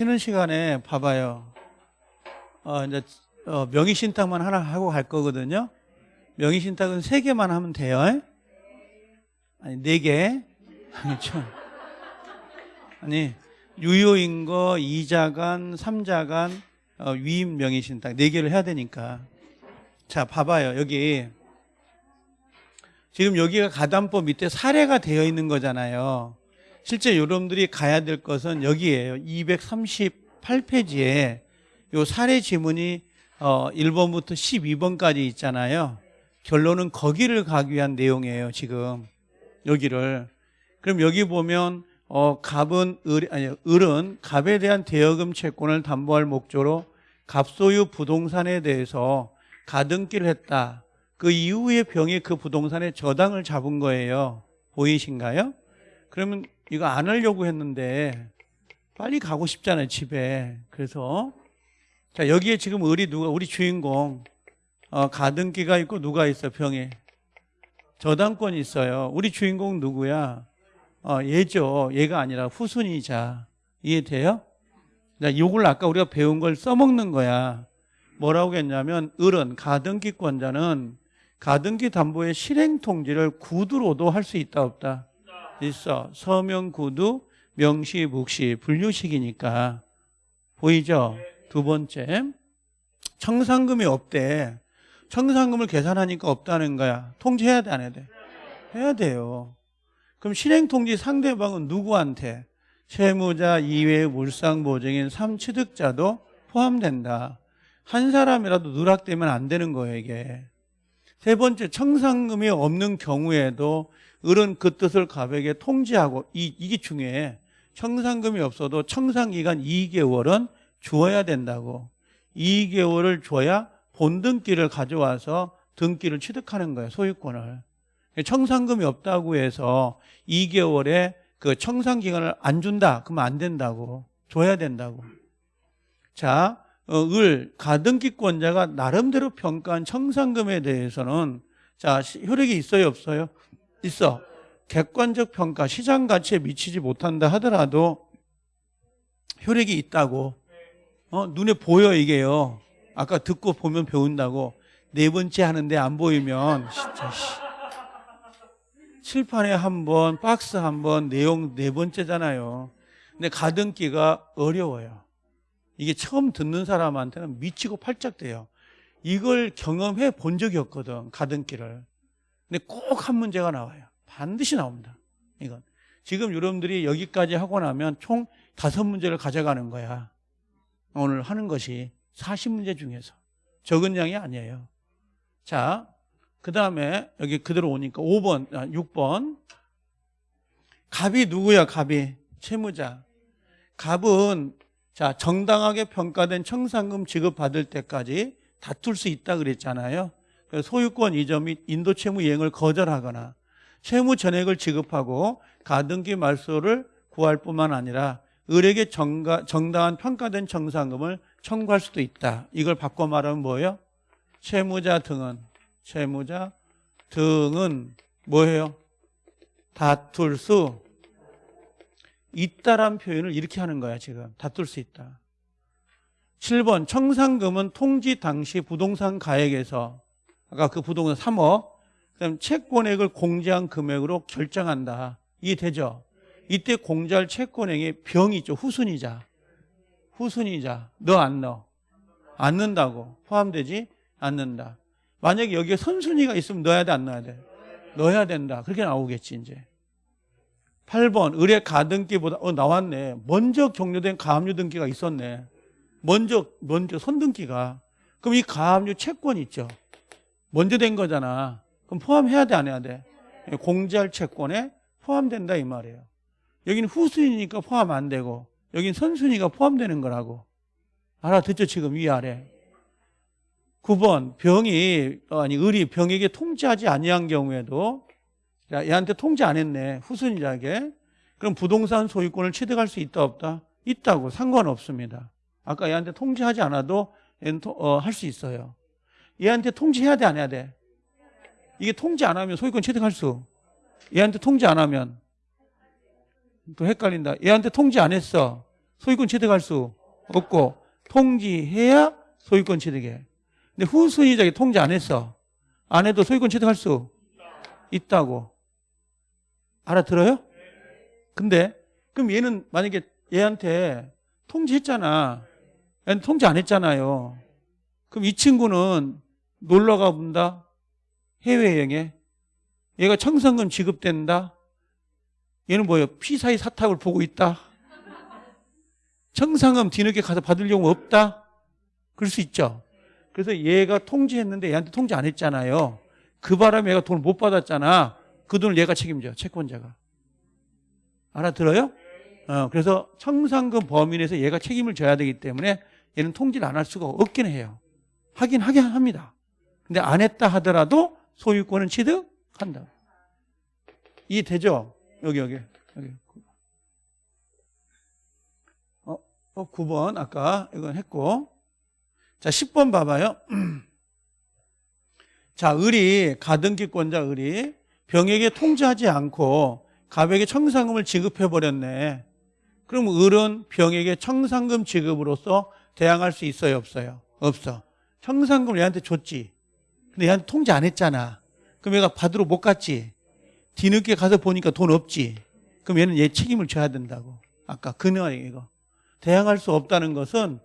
쉬는 시간에 봐봐요. 어, 이제, 어, 명의신탁만 하나 하고 갈 거거든요. 명의신탁은 세 개만 하면 돼요. 아니, 네 개. 아니, 좀. 아니, 유효인거, 이자간, 삼자간, 어, 위임 명의신탁 네 개를 해야 되니까. 자, 봐봐요. 여기. 지금 여기가 가담법 밑에 사례가 되어 있는 거잖아요. 실제 여러분들이 가야 될 것은 여기에요. 238페이지에 요 사례 지문이 어 1번부터 12번까지 있잖아요. 결론은 거기를 가기 위한 내용이에요, 지금. 여기를. 그럼 여기 보면 어 갑은 을 아니 을은 갑에 대한 대여금 채권을 담보할 목적으로 갑소유 부동산에 대해서 가등기를 했다. 그 이후에 병이 그 부동산에 저당을 잡은 거예요. 보이신가요? 그러면 이거 안 하려고 했는데 빨리 가고 싶잖아요, 집에. 그래서 자, 여기에 지금 을이 누가 우리 주인공 어, 가등기가 있고 누가 있어 병에 저당권이 있어요. 우리 주인공 누구야? 어, 얘죠. 얘가 아니라 후순위자. 이해돼요? 자, 요걸 아까 우리가 배운 걸 써먹는 거야. 뭐라고 했냐면 을은 가등기권자는 가등기 담보의 실행 통지를 구두로도 할 수 있다 없다. 있어. 서명 구두, 명시, 묵시, 분류식이니까 보이죠? 두 번째, 청산금이 없대. 청산금을 계산하니까 없다는 거야. 통지해야 돼, 안 해야 돼? 해야 돼요. 그럼 실행통지 상대방은 누구한테? 채무자 이외의 물상보증인 3취득자도 포함된다. 한 사람이라도 누락되면 안 되는 거예요, 이게. 세 번째, 청산금이 없는 경우에도 을은 그 뜻을 가백에 통지하고, 이, 이게 중요해. 청산금이 없어도 청산기간 2개월은 주어야 된다고. 2개월을 줘야 본등기를 가져와서 등기를 취득하는 거예요, 소유권을. 청산금이 없다고 해서 2개월에 그 청산기간을 안 준다. 그러면 안 된다고. 줘야 된다고. 자, 어, 을, 가등기권자가 나름대로 평가한 청산금에 대해서는 자, 시- 효력이 있어요, 없어요? 있어. 객관적 평가, 시장 가치에 미치지 못한다 하더라도 효력이 있다고. 어, 눈에 보여, 이게요. 아까 듣고 보면 배운다고. 네 번째 하는데 안 보이면, 진짜, 씨. 칠판에 한 번, 박스 한 번, 내용 네 번째잖아요. 근데 가등기가 어려워요. 이게 처음 듣는 사람한테는 미치고 팔짝 돼요. 이걸 경험해 본 적이 없거든, 가등기를. 근데 꼭 한 문제가 나와요. 반드시 나옵니다. 이건. 지금 여러분들이 여기까지 하고 나면 총 다섯 문제를 가져가는 거야. 오늘 하는 것이 40문제 중에서. 적은 양이 아니에요. 자, 그 다음에 여기 그대로 오니까 5번, 아, 6번. 갑이 누구야, 갑이? 채무자. 갑은 자, 정당하게 평가된 청산금 지급받을 때까지 다툴 수 있다 그랬잖아요. 소유권 이전 및 인도 채무 이행을 거절하거나 채무 전액을 지급하고 가등기 말소를 구할 뿐만 아니라 을에게 정가, 정당한 평가된 청산금을 청구할 수도 있다. 이걸 바꿔 말하면 뭐예요? 채무자 등은 채무자 등은 뭐예요? 다툴 수 있다란 표현을 이렇게 하는 거야 지금 다툴 수 있다 7번 청산금은 통지 당시 부동산 가액에서 아까 그 부동산 3억 그다음 채권액을 공제한 금액으로 결정한다 이해되죠? 이때 공제할 채권액이 병이 있죠 후순위자 후순위자 너 안 넣어 안 넣는다고 포함되지 않는다 만약에 여기에 선순위가 있으면 넣어야 돼 안 넣어야 돼? 넣어야 된다 그렇게 나오겠지 이제 8번 의뢰 가등기보다 어 나왔네. 먼저 격려된 가압류 등기가 있었네. 먼저 먼저 선등기가 그럼 이 가압류 채권 있죠. 먼저 된 거잖아. 그럼 포함해야 돼 안 해야 돼? 공제할 채권에 포함된다 이 말이에요. 여기는 후순위니까 포함 안 되고 여긴 선순위가 포함되는 거라고. 알아듣죠 지금 위아래. 9번 병이 어, 아니 을이 병에게 통지하지 아니한 경우에도 야, 얘한테 통지 안 했네. 후순위자에게. 그럼 부동산 소유권을 취득할 수 있다 없다? 있다고 상관없습니다. 아까 얘한테 통지하지 않아도 어, 할 수 있어요. 얘한테 통지해야 돼 안 해야 돼? 이게 통지 안 하면 소유권 취득할 수. 얘한테 통지 안 하면 또 헷갈린다. 얘한테 통지 안 했어. 소유권 취득할 수 없고 통지해야 소유권 취득해. 근데 후순위자에게 통지 안 했어. 안 해도 소유권 취득할 수 있다고. 알아들어요? 근데 그럼 얘는 만약에 얘한테 통지했잖아. 얘는 통지 안 했잖아요. 그럼 이 친구는 놀러 가본다. 해외여행에. 얘가 청산금 지급된다. 얘는 뭐예요? 피사의 사탁을 보고 있다. 청산금 뒤늦게 가서 받을 경우 없다. 그럴 수 있죠. 그래서 얘가 통지했는데 얘한테 통지 안 했잖아요. 그 바람에 얘가 돈을 못 받았잖아. 그 돈을 얘가 책임져. 채권자가. 알아들어요? 어, 그래서 청산금 범위 내에서 얘가 책임을 져야 되기 때문에 얘는 통지를 안 할 수가 없긴 해요. 하긴 하긴 합니다. 근데 안 했다 하더라도 소유권은 취득한다. 이해되죠? 여기 여기 여기. 어, 어 9번 아까 이건 했고 자 10번 봐봐요. 자 을이 가등기권자 을이 병에게 통지하지 않고 갑에게 청산금을 지급해 버렸네. 그럼 을은 병에게 청산금 지급으로서 대항할 수 있어요, 없어요? 없어. 청산금을 얘한테 줬지. 근데 얘한테 통지 안 했잖아. 그럼 얘가 받으러 못 갔지. 뒤늦게 가서 보니까 돈 없지. 그럼 얘는 얘 책임을 져야 된다고. 아까 그녀 이거. 대항할 수 없다는 것은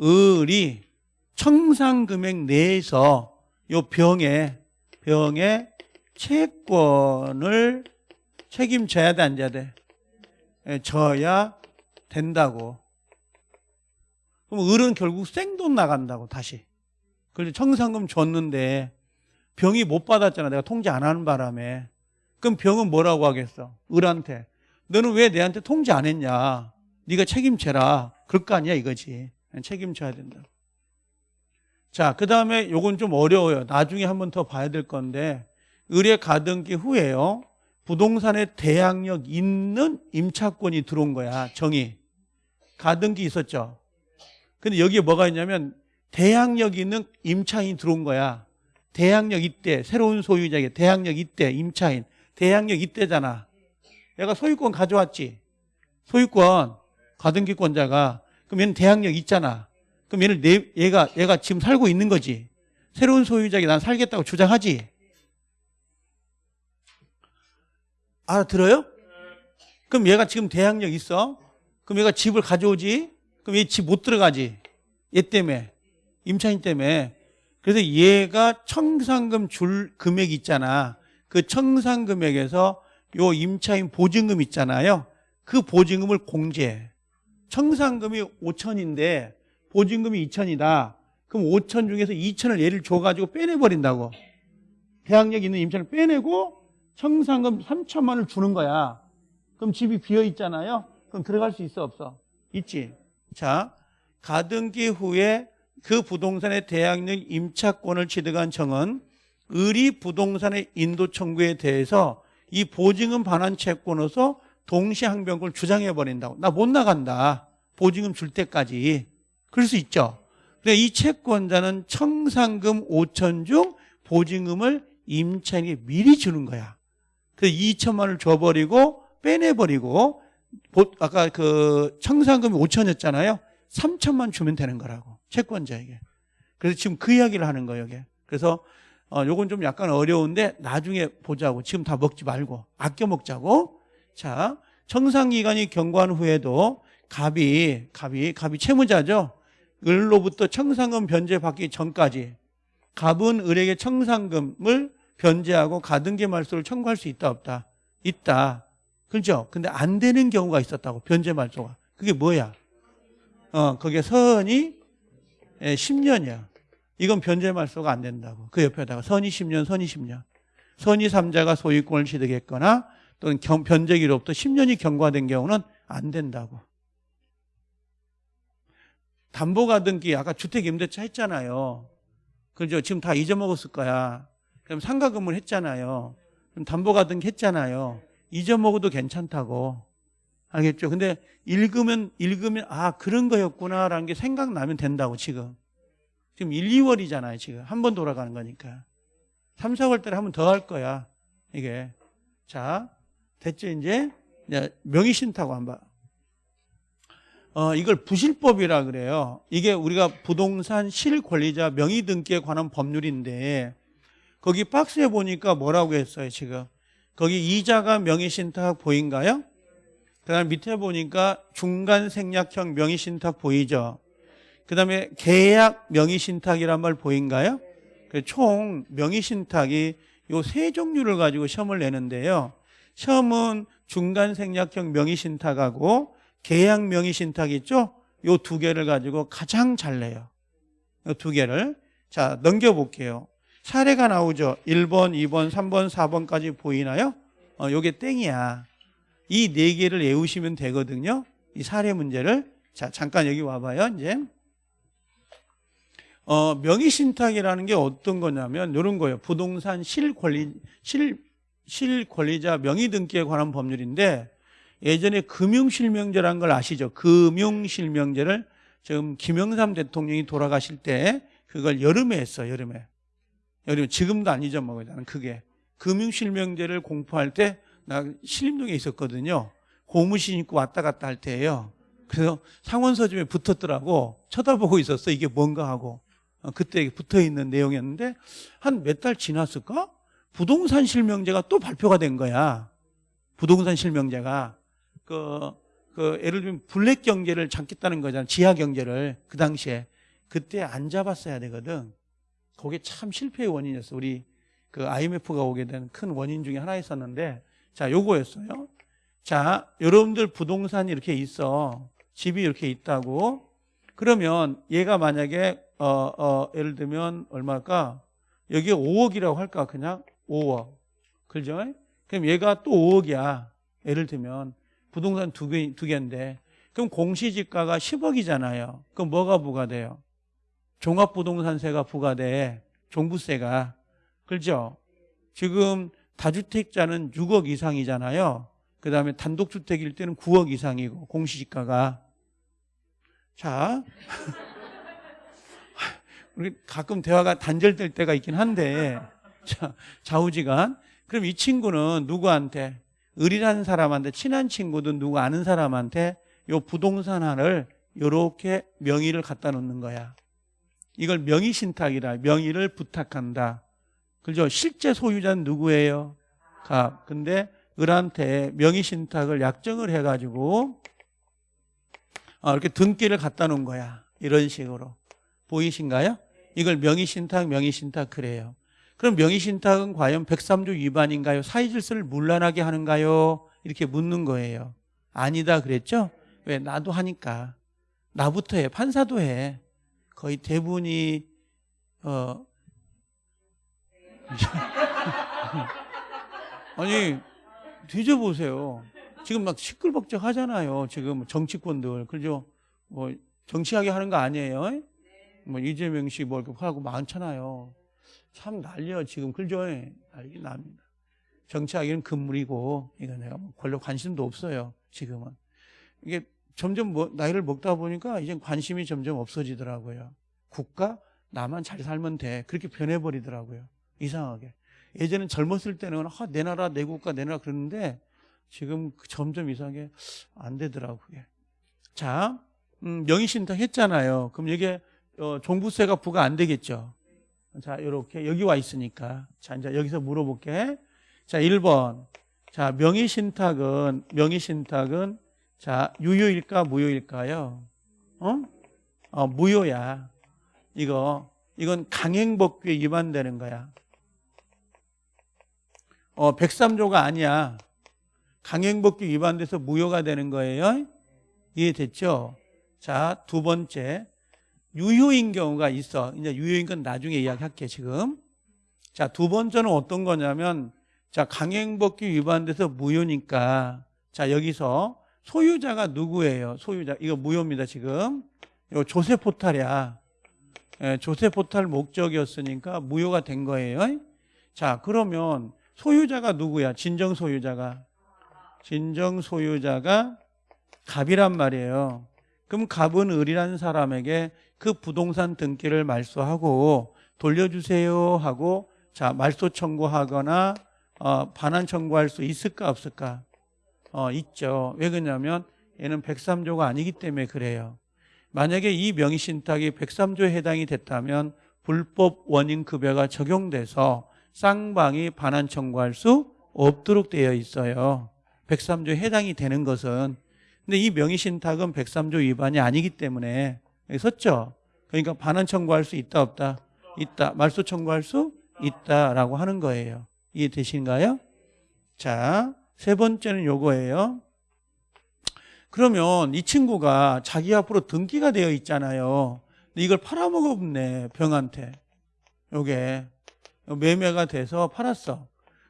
을이 청산금액 내에서 요 병에 병에 채권을 책임져야 돼, 안 져야 돼? 예, 져야 된다고. 그럼 을은 결국 생돈 나간다고, 다시. 그래서 청산금 줬는데 병이 못 받았잖아. 내가 통지 안 하는 바람에. 그럼 병은 뭐라고 하겠어? 을한테. 너는 왜 내한테 통지 안 했냐? 네가 책임져라. 그럴 거 아니야, 이거지. 책임져야 된다. 자, 그 다음에 요건 좀 어려워요. 나중에 한 번 더 봐야 될 건데, 을의 가등기 후에요. 부동산에 대항력 있는 임차권이 들어온 거야, 정의. 가등기 있었죠. 근데 여기에 뭐가 있냐면, 대항력 있는 임차인이 들어온 거야. 대항력 이때, 새로운 소유자에게 대항력 이때, 임차인. 대항력 이때잖아. 얘가 소유권 가져왔지. 소유권, 가등기권자가. 그럼 얘는 대항력 있잖아. 그럼 얘를 내, 얘가, 얘가 지금 살고 있는 거지. 새로운 소유자에게 난 살겠다고 주장하지. 알아들어요? 그럼 얘가 지금 대항력 있어? 그럼 얘가 집을 가져오지? 그럼 얘 집 못 들어가지? 얘 때문에. 임차인 때문에. 그래서 얘가 청산금 줄 금액 있잖아. 그 청산금액에서 요 임차인 보증금 있잖아요. 그 보증금을 공제해. 청산금이 5천인데 보증금이 2천이다. 그럼 5천 중에서 2천을 얘를 줘가지고 빼내버린다고. 대항력 있는 임차인을 빼내고 청산금 3천만 원을 주는 거야. 그럼 집이 비어 있잖아요. 그럼 들어갈 수 있어 없어? 있지. 자, 가등기 후에 그 부동산의 대항력 임차권을 취득한 청은 을이 부동산의 인도 청구에 대해서 이 보증금 반환 채권으로서 동시 항변권을 주장해 버린다고. 나 못 나간다. 보증금 줄 때까지. 그럴 수 있죠. 근데 이 채권자는 청산금 5천 중 보증금을 임차인에게 미리 주는 거야. 그래서 2천만 원을 줘버리고 빼내버리고 아까 그 청산금이 5천이었잖아요. 3천만 주면 되는 거라고 채권자에게. 그래서 지금 그 이야기를 하는 거예요. 이게. 그래서 어, 요건 좀 약간 어려운데 나중에 보자고. 지금 다 먹지 말고 아껴 먹자고. 자, 청산 기간이 경과한 후에도 갑이 갑이 갑이 채무자죠. 을로부터 청산금 변제 받기 전까지 갑은 을에게 청산금을 변제하고 가등기 말소를 청구할 수 있다 없다? 있다. 그렇죠? 근데 안 되는 경우가 있었다고 변제 말소가. 그게 뭐야? 어, 그게 선이 10년이야. 이건 변제 말소가 안 된다고. 그 옆에다가 선이 10년, 선이 10년. 선이 3자가 소유권을 취득했거나 또는 변제기로부터 10년이 경과된 경우는 안 된다고. 담보가등기 아까 주택임대차 했잖아요. 그죠? 지금 다 잊어먹었을 거야. 그럼 상가금을 했잖아요. 그럼 담보가등기 했잖아요. 잊어먹어도 괜찮다고. 알겠죠? 근데 읽으면, 읽으면, 아, 그런 거였구나라는 게 생각나면 된다고, 지금. 지금 1, 2월이잖아요, 지금. 한 번 돌아가는 거니까. 3, 4월 달에 한 번 더 할 거야, 이게. 자, 됐죠, 이제? 명의 신탁고 한번. 어, 이걸 부실법이라 그래요. 이게 우리가 부동산 실권리자 명의 등기에 관한 법률인데 거기 박스에 보니까 뭐라고 했어요, 지금. 거기 이자가 명의 신탁 보인가요? 그 다음에 밑에 보니까 중간 생략형 명의신탁 보이죠? 그 다음에 계약 명의신탁이란 말 보인가요? 그총 명의신탁이 요 세 종류를 가지고 시험을 내는데요. 시험은 중간 생략형 명의신탁하고 계약 명의신탁 있죠? 요 두 개를 가지고 가장 잘 내요. 요 두 개를. 자, 넘겨볼게요. 사례가 나오죠. 1번, 2번, 3번, 4번까지 보이나요? 어, 요게 땡이야. 이 네 개를 외우시면 되거든요. 이 사례 문제를. 자, 잠깐 여기 와봐요, 이제. 어, 명의신탁이라는 게 어떤 거냐면, 이런 거예요. 부동산 실권리, 실, 실권리자 명의등기에 관한 법률인데, 예전에 금융실명제라는 걸 아시죠? 금융실명제를 지금 김영삼 대통령이 돌아가실 때 그걸 여름에 했어, 여름에. 여름에. 지금도 안 잊어먹어요, 나는 그게. 금융실명제를 공포할 때 나 신림동에 있었거든요. 고무신 입고 왔다 갔다 할 때예요. 그래서 상원서점에 붙었더라고. 쳐다보고 있었어. 이게 뭔가 하고. 어, 그때 붙어 있는 내용이었는데 한 몇 달 지났을까? 부동산 실명제가 또 발표가 된 거야. 부동산 실명제가 그, 그 예를 들면 블랙 경제를 잡겠다는 거잖아. 지하 경제를 그 당시에 그때 안 잡았어야 되거든. 그게 참 실패의 원인이었어. 우리 그 IMF가 오게 된 큰 원인 중에 하나였었는데 자, 요거였어요. 자, 여러분들 부동산이 이렇게 있어. 집이 이렇게 있다고. 그러면 얘가 만약에 어, 어, 예를 들면 얼마일까? 여기에 5억이라고 할까? 그냥 5억. 그죠? 그럼 얘가 또 5억이야. 예를 들면 부동산 두 개, 두 개인데 그럼 공시지가가 10억이잖아요. 그럼 뭐가 부과돼요? 종합부동산세가 부과돼. 종부세가. 그렇죠? 지금 다주택자는 6억 이상이잖아요. 그 다음에 단독주택일 때는 9억 이상이고 공시지가가. 자, 우리 가끔 대화가 단절될 때가 있긴 한데 자, 좌우지간. 그럼 이 친구는 누구한테? 을이라는 사람한테 친한 친구든 누구 아는 사람한테 요 부동산 하나를 요렇게 명의를 갖다 놓는 거야. 이걸 명의 신탁이라 명의를 부탁한다. 그죠? 실제 소유자는 누구예요? 갑. 근데 을한테 명의 신탁을 약정을 해가지고 아, 이렇게 등기를 갖다 놓은 거야. 이런 식으로. 보이신가요? 이걸 명의 신탁, 명의 신탁 그래요. 그럼 명의 신탁은 과연 103조 위반인가요? 사회 질서를 문란하게 하는가요? 이렇게 묻는 거예요. 아니다 그랬죠? 왜? 나도 하니까. 나부터 해. 판사도 해. 거의 대부분이 어 아니 뒤져보세요. 지금 막 시끌벅적 하잖아요. 지금 정치권들 그죠? 뭐 정치하게 하는 거 아니에요? 뭐 이재명 씨뭐 이렇게 하고 많잖아요. 참 난리야 지금 그죠? 난리 납니다. 정치하기는 금물이고 이거 내가 뭐 별로 관심도 없어요. 지금은 이게 점점 뭐 나이를 먹다 보니까 이제 관심이 점점 없어지더라고요. 국가 나만 잘 살면 돼 그렇게 변해버리더라고요. 이상하게 예전엔 젊었을 때는 아, 내 나라 내 국가 내 나라 그러는데 지금 점점 이상하게 안 되더라고요. 자 음, 명의신탁 했잖아요. 그럼 이게 어, 종부세가 부과 안 되겠죠. 자, 이렇게 여기 와 있으니까. 자, 이제 여기서 물어볼게. 자, 1번. 자, 명의신탁은 명의신탁은 자, 유효일까 무효일까요? 어? 어, 무효야. 이거 이건 강행법규에 위반되는 거야. 어, 103조가 아니야. 강행법규 위반돼서 무효가 되는 거예요. 이해됐죠? 자, 두 번째. 유효인 경우가 있어. 이제 유효인 건 나중에 이야기할게, 지금. 자, 두 번째는 어떤 거냐면, 자, 강행법규 위반돼서 무효니까, 자, 여기서 소유자가 누구예요? 소유자. 이거 무효입니다, 지금. 이거 조세 포탈이야. 예, 조세 포탈 목적이었으니까 무효가 된 거예요. 자, 그러면 소유자가 누구야? 진정 소유자가. 진정 소유자가 갑이란 말이에요. 그럼 갑은 을이라는 사람에게 그 부동산 등기를 말소하고 돌려주세요 하고 자 말소 청구하거나 어, 반환 청구할 수 있을까 없을까? 어, 있죠. 왜 그러냐면 얘는 103조가 아니기 때문에 그래요. 만약에 이 명의신탁이 103조에 해당이 됐다면 불법 원인급여가 적용돼서 쌍방이 반환 청구할 수 없도록 되어 있어요. 103조에 해당이 되는 것은. 근데 이 명의신탁은 103조 위반이 아니기 때문에 썼죠? 그러니까 반환 청구할 수 있다 없다? 있다. 말소 청구할 수 있다라고 하는 거예요. 이해되신가요? 자, 세 번째는 요거예요. 그러면 이 친구가 자기 앞으로 등기가 되어 있잖아요. 근데 이걸 팔아먹었네, 병한테. 요게 매매가 돼서 팔았어.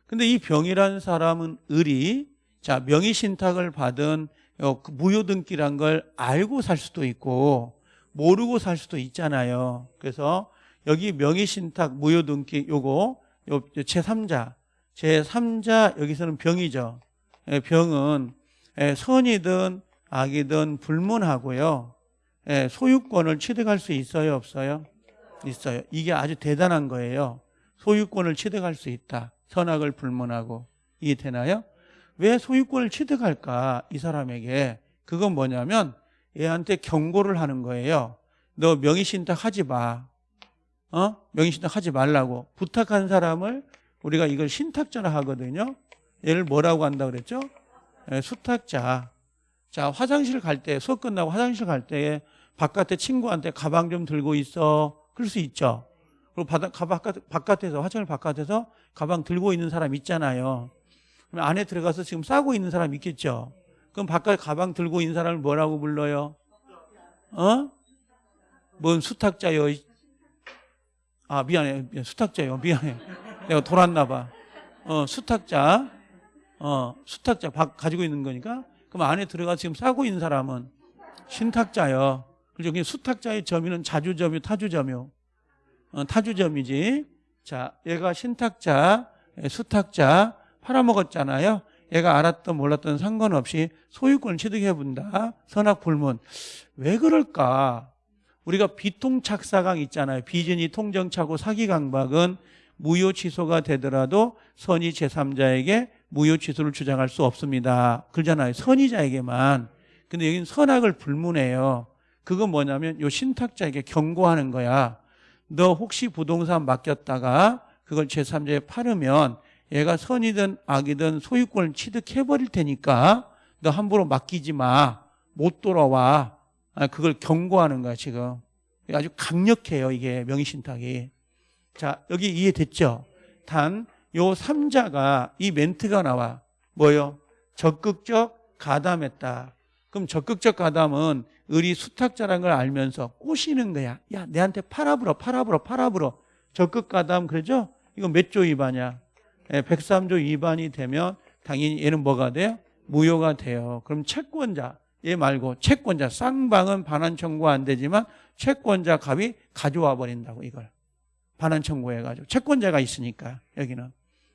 근데 이 병이라는 사람은 을이 자 명의 신탁을 받은 요그 무효등기란 걸 알고 살 수도 있고 모르고 살 수도 있잖아요. 그래서 여기 명의 신탁 무효등기 요거 요 제3자 제3자 여기서는 병이죠. 예, 병은 예, 선이든 악이든 불문하고요. 예, 소유권을 취득할 수 있어요, 없어요? 있어요. 이게 아주 대단한 거예요. 소유권을 취득할 수 있다. 선악을 불문하고. 이해되나요? 왜 소유권을 취득할까? 이 사람에게. 그건 뭐냐면 얘한테 경고를 하는 거예요. 너 명의신탁 하지 마. 어? 명의신탁 하지 말라고. 부탁한 사람을 우리가 이걸 신탁자라 하거든요. 얘를 뭐라고 한다 그랬죠? 예, 수탁자. 자, 화장실 갈 때, 수업 끝나고 화장실 갈 때 바깥에 친구한테 가방 좀 들고 있어. 그럴 수 있죠. 그리고 바다, 바깥, 바깥에서, 화장실 바깥에서 가방 들고 있는 사람 있잖아요. 그럼 안에 들어가서 지금 싸고 있는 사람 있겠죠. 그럼 바깥에 가방 들고 있는 사람을 뭐라고 불러요? 어? 뭔 수탁자요? 아, 미안해. 수탁자요. 미안해. 내가 돌았나 봐. 어, 수탁자. 어, 수탁자 가지고 있는 거니까. 그럼 안에 들어가 지금 싸고 있는 사람은 신탁자요. 그죠? 그게 수탁자의 점유는 자주점유, 타주점유. 어, 타주점이지. 자, 얘가 신탁자, 수탁자 팔아먹었잖아요. 얘가 알았던 몰랐던 상관없이 소유권을 취득해 본다. 선악 불문. 왜 그럴까? 우리가 비통착사강 있잖아요. 비전이 통정차고 사기 강박은 무효 취소가 되더라도 선의 제3자에게 무효 취소를 주장할 수 없습니다. 그러잖아요. 선의자에게만. 근데 여기는 선악을 불문해요. 그건 뭐냐면 요 신탁자에게 경고하는 거야. 너 혹시 부동산 맡겼다가 그걸 제3자에 팔으면 얘가 선이든 악이든 소유권을 취득해버릴 테니까 너 함부로 맡기지 마. 못 돌아와. 아, 그걸 경고하는 거야, 지금. 아주 강력해요, 이게 명의신탁이. 자, 여기 이해됐죠? 단, 요 3자가 이 멘트가 나와. 뭐요? 적극적 가담했다. 그럼 적극적 가담은 을이 수탁자라는 걸 알면서 꼬시는 거야. 야, 내한테 팔아불어, 팔아불어, 팔아불어. 적극 가담, 그러죠? 이거 몇 조 위반이야? 예, 103조 위반이 되면 당연히 얘는 뭐가 돼요? 무효가 돼요. 그럼 채권자, 얘 말고 채권자, 쌍방은 반환 청구 안 되지만 채권자 갑이 가져와 버린다고 이걸. 반환 청구해가지고. 채권자가 있으니까, 여기는.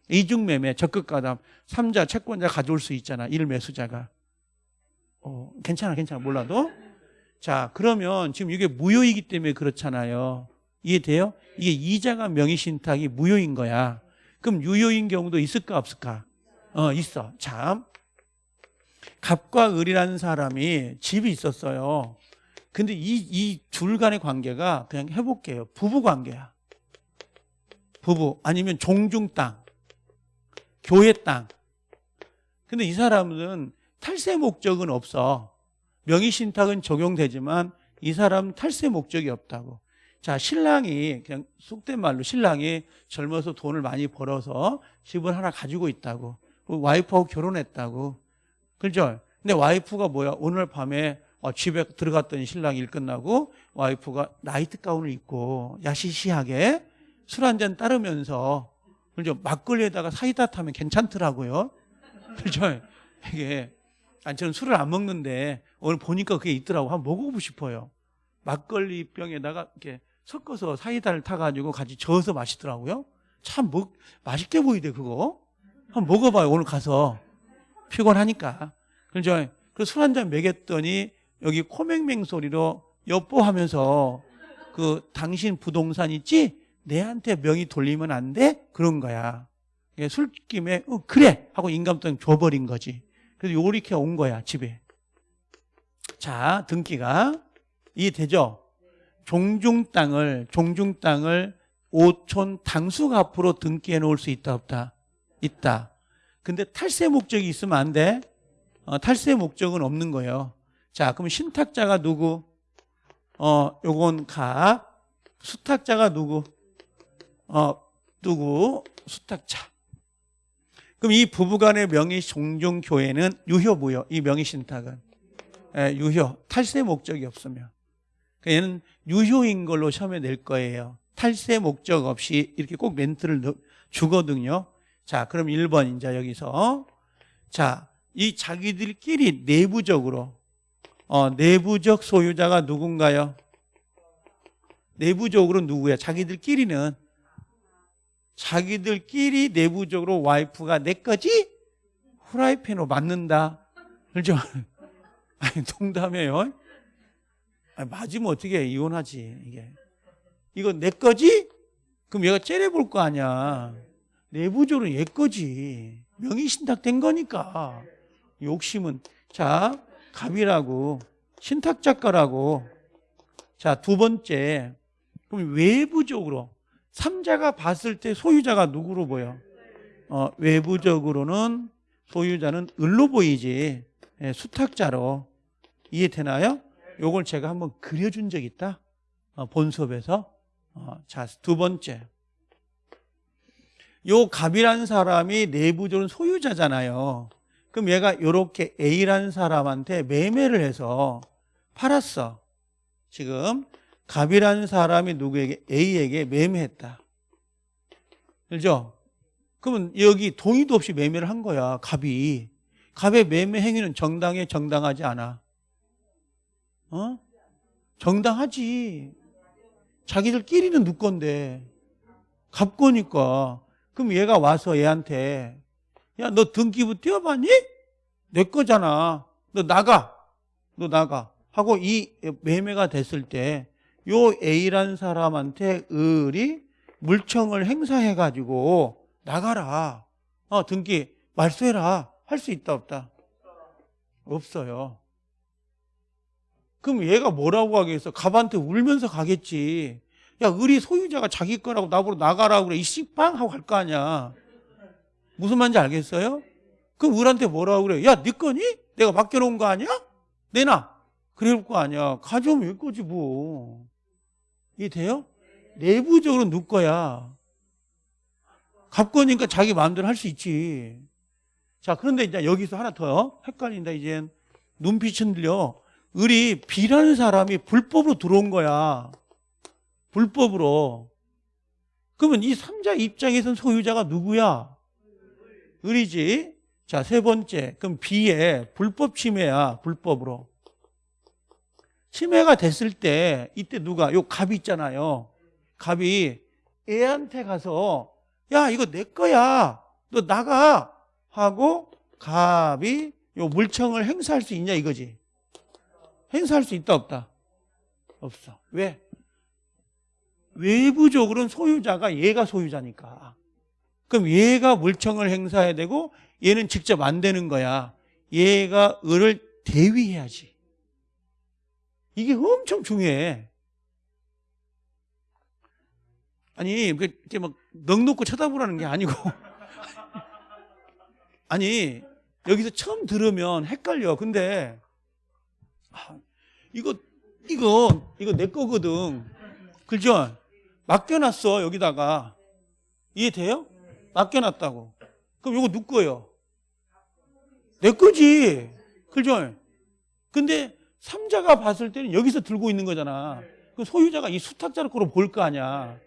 이중매매, 적극가담, 3자 채권자 가져올 수 있잖아. 일매수자가. 어, 괜찮아, 괜찮아. 몰라도. 자, 그러면 지금 이게 무효이기 때문에 그렇잖아요. 이해돼요? 이게 이자가 명의신탁이 무효인 거야. 그럼 유효인 경우도 있을까, 없을까? 어, 있어. 참. 갑과 을이라는 사람이 집이 있었어요. 근데 이, 이 둘 간의 관계가 그냥 해볼게요. 부부 관계야. 부부. 아니면 종중 땅. 교회 땅. 근데 이 사람은 탈세 목적은 없어. 명의신탁은 적용되지만 이 사람은 탈세 목적이 없다고. 자, 신랑이 그냥 속된 말로 신랑이 젊어서 돈을 많이 벌어서 집을 하나 가지고 있다고. 와이프하고 결혼했다고. 그죠? 근데 와이프가 뭐야? 오늘 밤에 어, 집에 들어갔더니 신랑 일 끝나고 와이프가 나이트 가운을 입고 야시시하게 술 한 잔 따르면서 그죠? 막걸리에다가 사이다 타면 괜찮더라고요. 그죠? 이게 아니 저는 술을 안 먹는데 오늘 보니까 그게 있더라고. 한번 먹어보고 싶어요. 막걸리 병에다가 이렇게 섞어서 사이다를 타가지고 같이 저어서 마시더라고요. 참 먹, 맛있게 보이대 그거. 한번 먹어봐요 오늘 가서 피곤하니까. 그죠? 그술 한 잔 먹였더니 여기 코맹맹 소리로 여보하면서 그 당신 부동산 있지? 내한테 명의 돌리면 안 돼? 그런 거야. 술김에 어, 그래 하고 인감돈 줘버린 거지. 그래서 요렇게 온 거야 집에. 자, 등기가 이해되죠? 종중 땅을 종중 땅을 5촌 당수가 앞으로 등기해 놓을 수 있다 없다? 있다. 근데 탈세 목적이 있으면 안 돼. 어, 탈세 목적은 없는 거예요. 자, 그럼 신탁자가 누구? 어, 요건 가. 수탁자가 누구? 어, 누구? 수탁자. 그럼 이 부부간의 명의 종종 교회는 유효 무효? 이 명의 신탁은 예, 유효. 탈세 목적이 없으면. 그러니까 얘는 유효인 걸로 시험에 낼 거예요. 탈세 목적 없이 이렇게 꼭 멘트를 넣- 주거든요. 자, 그럼 1번 이제 여기서 자, 이 자기들끼리 내부적으로 어, 내부적 소유자가 누군가요? 내부적으로 누구야? 자기들끼리는 자기들끼리 내부적으로 와이프가 내 거지? 후라이팬으로 맞는다. 그렇죠? 아니, 농담이에요. 아니, 맞으면 어떻게 해? 이혼하지, 이게. 이거 내 거지? 그럼 얘가 째려볼 거 아니야. 내부적으로 얘 거지. 명의신탁 된 거니까. 욕심은. 자, 갑이라고. 신탁 작가라고. 자, 두 번째. 그럼 외부적으로. 삼자가 봤을 때 소유자가 누구로 보여? 어, 외부적으로는 소유자는 을로 보이지. 예, 수탁자로. 이해되나요? 요걸 제가 한번 그려준 적 있다. 어, 본 수업에서. 어, 자, 두 번째. 요 갑이라는 사람이 내부적으로 소유자잖아요. 그럼 얘가 요렇게 A라는 사람한테 매매를 해서 팔았어. 지금 갑이라는 사람이 누구에게 A에게 매매했다. 그죠? 그러면 여기 동의도 없이 매매를 한 거야. 갑이. 갑의 매매 행위는 정당해 정당하지 않아. 어? 정당하지. 자기들끼리는 누 건데. 갑 거니까. 그럼 얘가 와서 얘한테 야, 너 등기부 띄워봤니? 내 거잖아. 너 나가. 너 나가. 하고 이 매매가 됐을 때 요 A라는 사람한테 을이 물청을 행사해 가지고 나가라. 어, 등기 말소해라. 할 수 있다 없다? 없어요. 그럼 얘가 뭐라고 하겠어? 갑한테 울면서 가겠지. 야, 을이 소유자가 자기 거라고 나보고 나가라고 그래. 이 씨빵 하고 갈 거 아니야. 무슨 말인지 알겠어요? 그럼 을한테 뭐라고 그래? 야, 네 거니? 내가 맡겨놓은 거 아니야? 내놔. 그럴 거 아니야. 가져오면 왜 거지 뭐. 이해 돼요? 내부적으로 누 거야. 갑 거니까 자기 마음대로 할 수 있지. 자, 그런데 이제 여기서 하나 더 헷갈린다, 이젠. 눈빛은 들려. 을이 B라는 사람이 불법으로 들어온 거야. 불법으로. 그러면 이 삼자 입장에선 소유자가 누구야? 을이지. 자, 세 번째. 그럼 B의 불법 침해야, 불법으로. 침해가 됐을 때, 이때 누가, 요 갑이 있잖아요. 갑이 애한테 가서, 야, 이거 내 거야. 너 나가. 하고, 갑이 요 물청을 행사할 수 있냐, 이거지. 행사할 수 있다, 없다? 없어. 왜? 외부적으로는 소유자가 얘가 소유자니까. 그럼 얘가 물청을 행사해야 되고 얘는 직접 안 되는 거야. 얘가 을을 대위해야지. 이게 엄청 중요해. 아니, 이렇게 막 넉넉고 쳐다보라는 게 아니고. 아니, 여기서 처음 들으면 헷갈려. 근데, 아, 이거, 이거, 이거 내 거거든. 그죠? 맡겨놨어, 여기다가. 이해돼요? 맡겨놨다고. 그럼 이거 누구 거예요? 내 거지. 그죠? 근데 삼자가 봤을 때는 여기서 들고 있는 거잖아. 그 소유자가 이 수탁자를 거로 볼 거 아니야.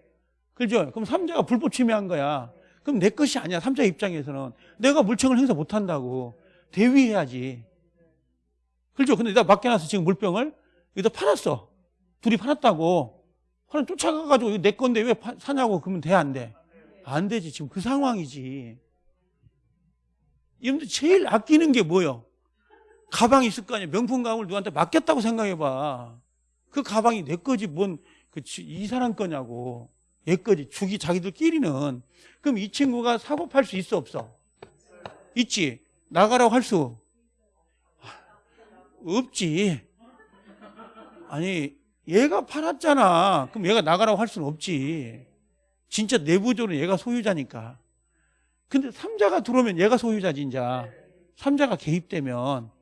그죠? 그럼 삼자가 불법 침해한 거야. 그럼 내 것이 아니야. 삼자 입장에서는. 내가 물청을 행사 못 한다고. 대위해야지. 그죠? 근데 내가 맡겨놨어. 지금 물병을. 여기다 팔았어. 둘이 팔았다고. 하나 쫓아가가지고 내 건데 왜 파- 사냐고 그러면 돼, 안 돼? 안 되지. 지금 그 상황이지. 여러분들 제일 아끼는 게 뭐예요? 가방이 있을 거 아니야. 명품 가방을 누구한테 맡겼다고 생각해봐. 그 가방이 내 거지. 뭔, 그, 이 사람 거냐고. 얘 거지. 죽이 자기들끼리는. 그럼 이 친구가 사고 팔 수 있어, 없어? 있지. 나가라고 할 수? 없지. 아니 얘가 팔았잖아. 그럼 얘가 나가라고 할 수는 없지. 진짜 내부적으로 얘가 소유자니까. 근데 삼자가 들어오면 얘가 소유자지 이제. 삼자가 개입되면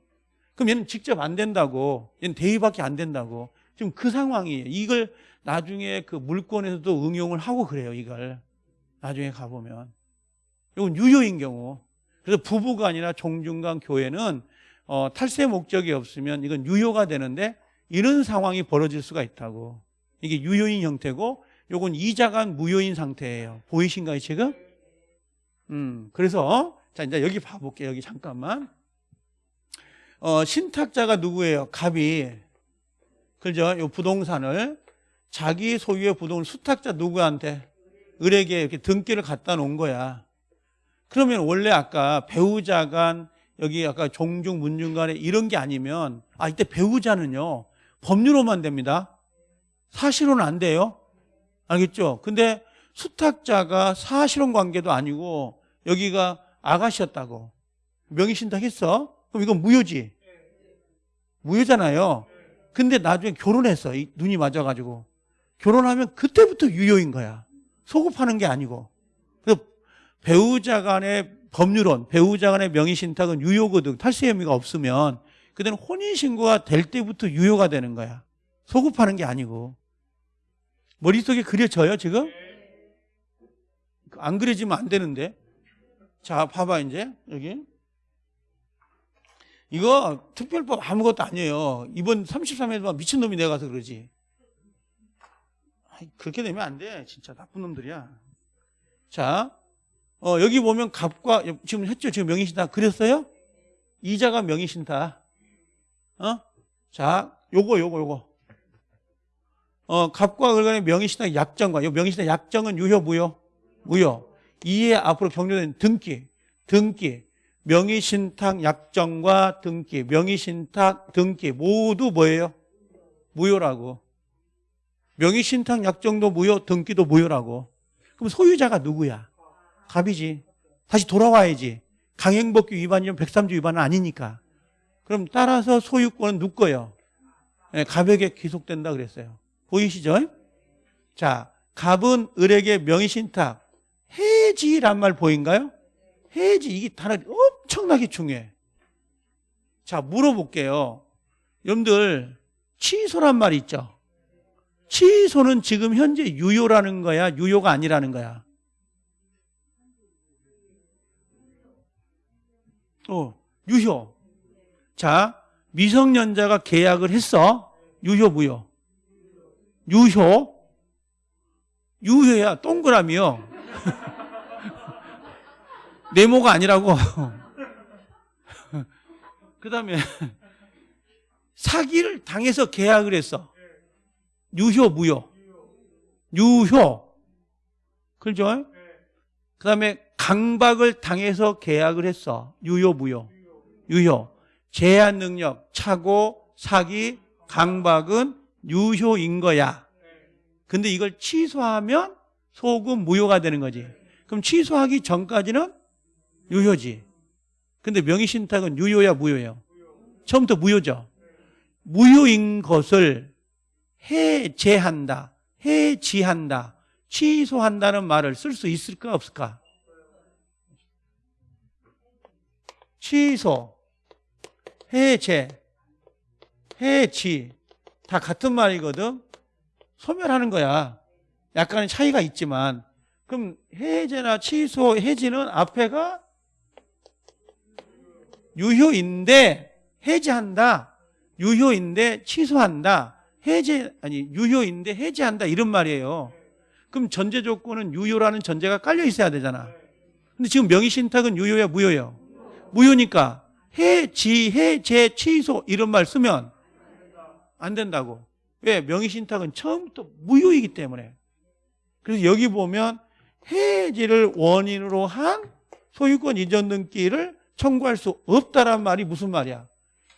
그럼 얘는 직접 안 된다고. 얘는 대위밖에 안 된다고. 지금 그 상황이에요. 이걸 나중에 그 물권에서도 응용을 하고 그래요. 이걸 나중에 가보면. 이건 유효인 경우. 그래서 부부가 아니라 종중간 교회는 어, 탈세 목적이 없으면 이건 유효가 되는데 이런 상황이 벌어질 수가 있다고. 이게 유효인 형태고 요건 이자간 무효인 상태예요. 보이신가요, 지금? 음, 그래서 자, 이제 여기 봐 볼게요. 여기 잠깐만. 어, 신탁자가 누구예요? 갑이. 그죠? 요 부동산을 자기 소유의 부동산 수탁자 누구한테 을에게 이렇게 등기를 갖다 놓은 거야. 그러면 원래 아까 배우자 간 여기 아까 종중 문중 간에 이런 게 아니면 아 이때 배우자는요 법률로만 됩니다. 사실로는 안 돼요. 알겠죠? 근데 수탁자가 사실혼 관계도 아니고 여기가 아가씨였다고 명의신탁 했어? 그럼 이건 무효지. 무효잖아요. 근데 나중에 결혼했어. 이 눈이 맞아가지고. 결혼하면 그때부터 유효인 거야. 소급하는 게 아니고. 그래서 배우자 간의 법률론, 배우자 간의 명의신탁은 유효거든. 탈세 혐의가 없으면. 그때는 혼인신고가 될 때부터 유효가 되는 거야. 소급하는 게 아니고. 머릿속에 그려져요, 지금? 안 그려지면 안 되는데. 자, 봐봐, 이제. 여기. 이거 특별법 아무것도 아니에요. 이번 33회에만 미친놈이 내가서 그러지. 그렇게 되면 안 돼. 진짜 나쁜 놈들이야. 자, 어, 여기 보면 갑과, 지금 했죠? 지금 명의신탁 그렸어요? 이자가 명의신탁. 어? 자, 요거, 요거, 요거. 어, 갑과 을 간의 명의신탁 약정과, 요 명의신탁 약정은 유효, 무효? 무효. 이에 앞으로 경료된 등기, 등기, 명의신탁 약정과 등기, 명의신탁 등기 모두 뭐예요? 무효라고. 명의신탁 약정도 무효, 등기도 무효라고. 그럼 소유자가 누구야? 갑이지. 다시 돌아와야지. 강행법규 위반이면 103조 위반은 아니니까. 그럼 따라서 소유권은 거예요? 네, 갑에게 귀속된다 그랬어요. 보이시죠? 자, 갑은 을에게 명의신탁, 해지란 말 보인가요? 해지 이게 단어가 엄청나게 중요해. 자, 물어볼게요. 여러분들 취소란 말 있죠? 취소는 지금 현재 유효라는 거야, 유효가 아니라는 거야. 어, 유효. 자, 미성년자가 계약을 했어. 유효, 무효? 유효. 유효야, 동그라미요. 네모가 아니라고. 그 다음에 사기를 당해서 계약을 했어. 유효, 무효? 유효. 그죠? 그 다음에 강박을 당해서 계약을 했어. 유효, 무효? 유효. 제한 능력, 차고, 사기, 강박은 유효인 거야. 근데 이걸 취소하면 소금 무효가 되는 거지. 그럼 취소하기 전까지는 유효지. 근데 명의신탁은 유효야, 무효예요? 처음부터 무효죠. 무효인 것을 해제한다, 해지한다, 취소한다는 말을 쓸 수 있을까, 없을까? 취소, 해제, 해지 다 같은 말이거든. 소멸하는 거야. 약간의 차이가 있지만 그럼 해제나 취소, 해지는 앞에가 유효인데 해제한다. 유효인데 취소한다. 해제 아니 유효인데 해제한다 이런 말이에요. 그럼 전제 조건은 유효라는 전제가 깔려 있어야 되잖아. 근데 지금 명의 신탁은 유효야 무효예요? 무효니까 해지 해제 취소 이런 말 쓰면 안 된다고. 왜? 명의 신탁은 처음부터 무효이기 때문에. 그래서 여기 보면 해지를 원인으로 한 소유권 이전 등기를 청구할 수 없다란 말이 무슨 말이야?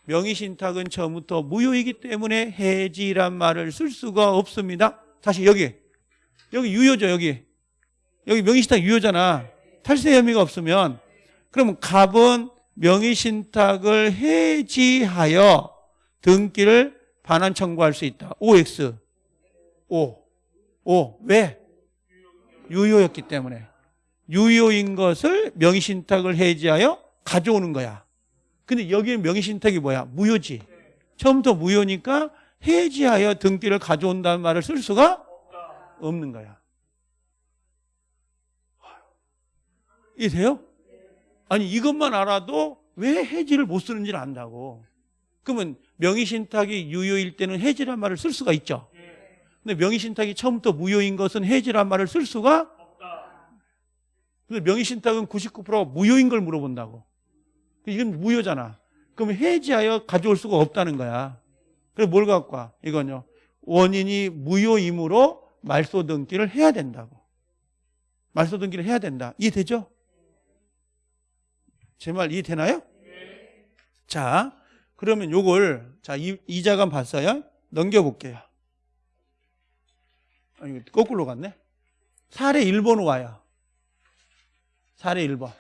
명의신탁은 처음부터 무효이기 때문에 해지란 말을 쓸 수가 없습니다. 다시 여기. 여기 유효죠, 여기. 여기 명의신탁 유효잖아. 탈세 혐의가 없으면. 그러면 갑은 명의신탁을 해지하여 등기를 반환 청구할 수 있다. OX. O. O. 왜? 유효였기 때문에. 유효인 것을 명의신탁을 해지하여 가져오는 거야. 근데 여기는 명의신탁이 뭐야? 무효지. 처음부터 무효니까 해지하여 등기를 가져온다는 말을 쓸 수가 없는 거야. 이해돼요? 아니 이것만 알아도 왜 해지를 못 쓰는지를 안다고. 그러면 명의신탁이 유효일 때는 해지란 말을 쓸 수가 있죠. 근데 명의신탁이 처음부터 무효인 것은 해지란 말을 쓸 수가 근데 명의신탁은 99%가 무효인 걸 물어본다고. 이건 무효잖아. 그럼 해지하여 가져올 수가 없다는 거야. 그래서 뭘 갖고 와? 이건요. 원인이 무효이므로 말소 등기를 해야 된다고. 말소 등기를 해야 된다. 이해되죠? 제 말 이해되나요? 자, 그러면 요걸 자, 이, 이자간 봤어요? 넘겨 볼게요. 아, 이거 거꾸로 갔네. 사례 1번 와요. 사례 1번.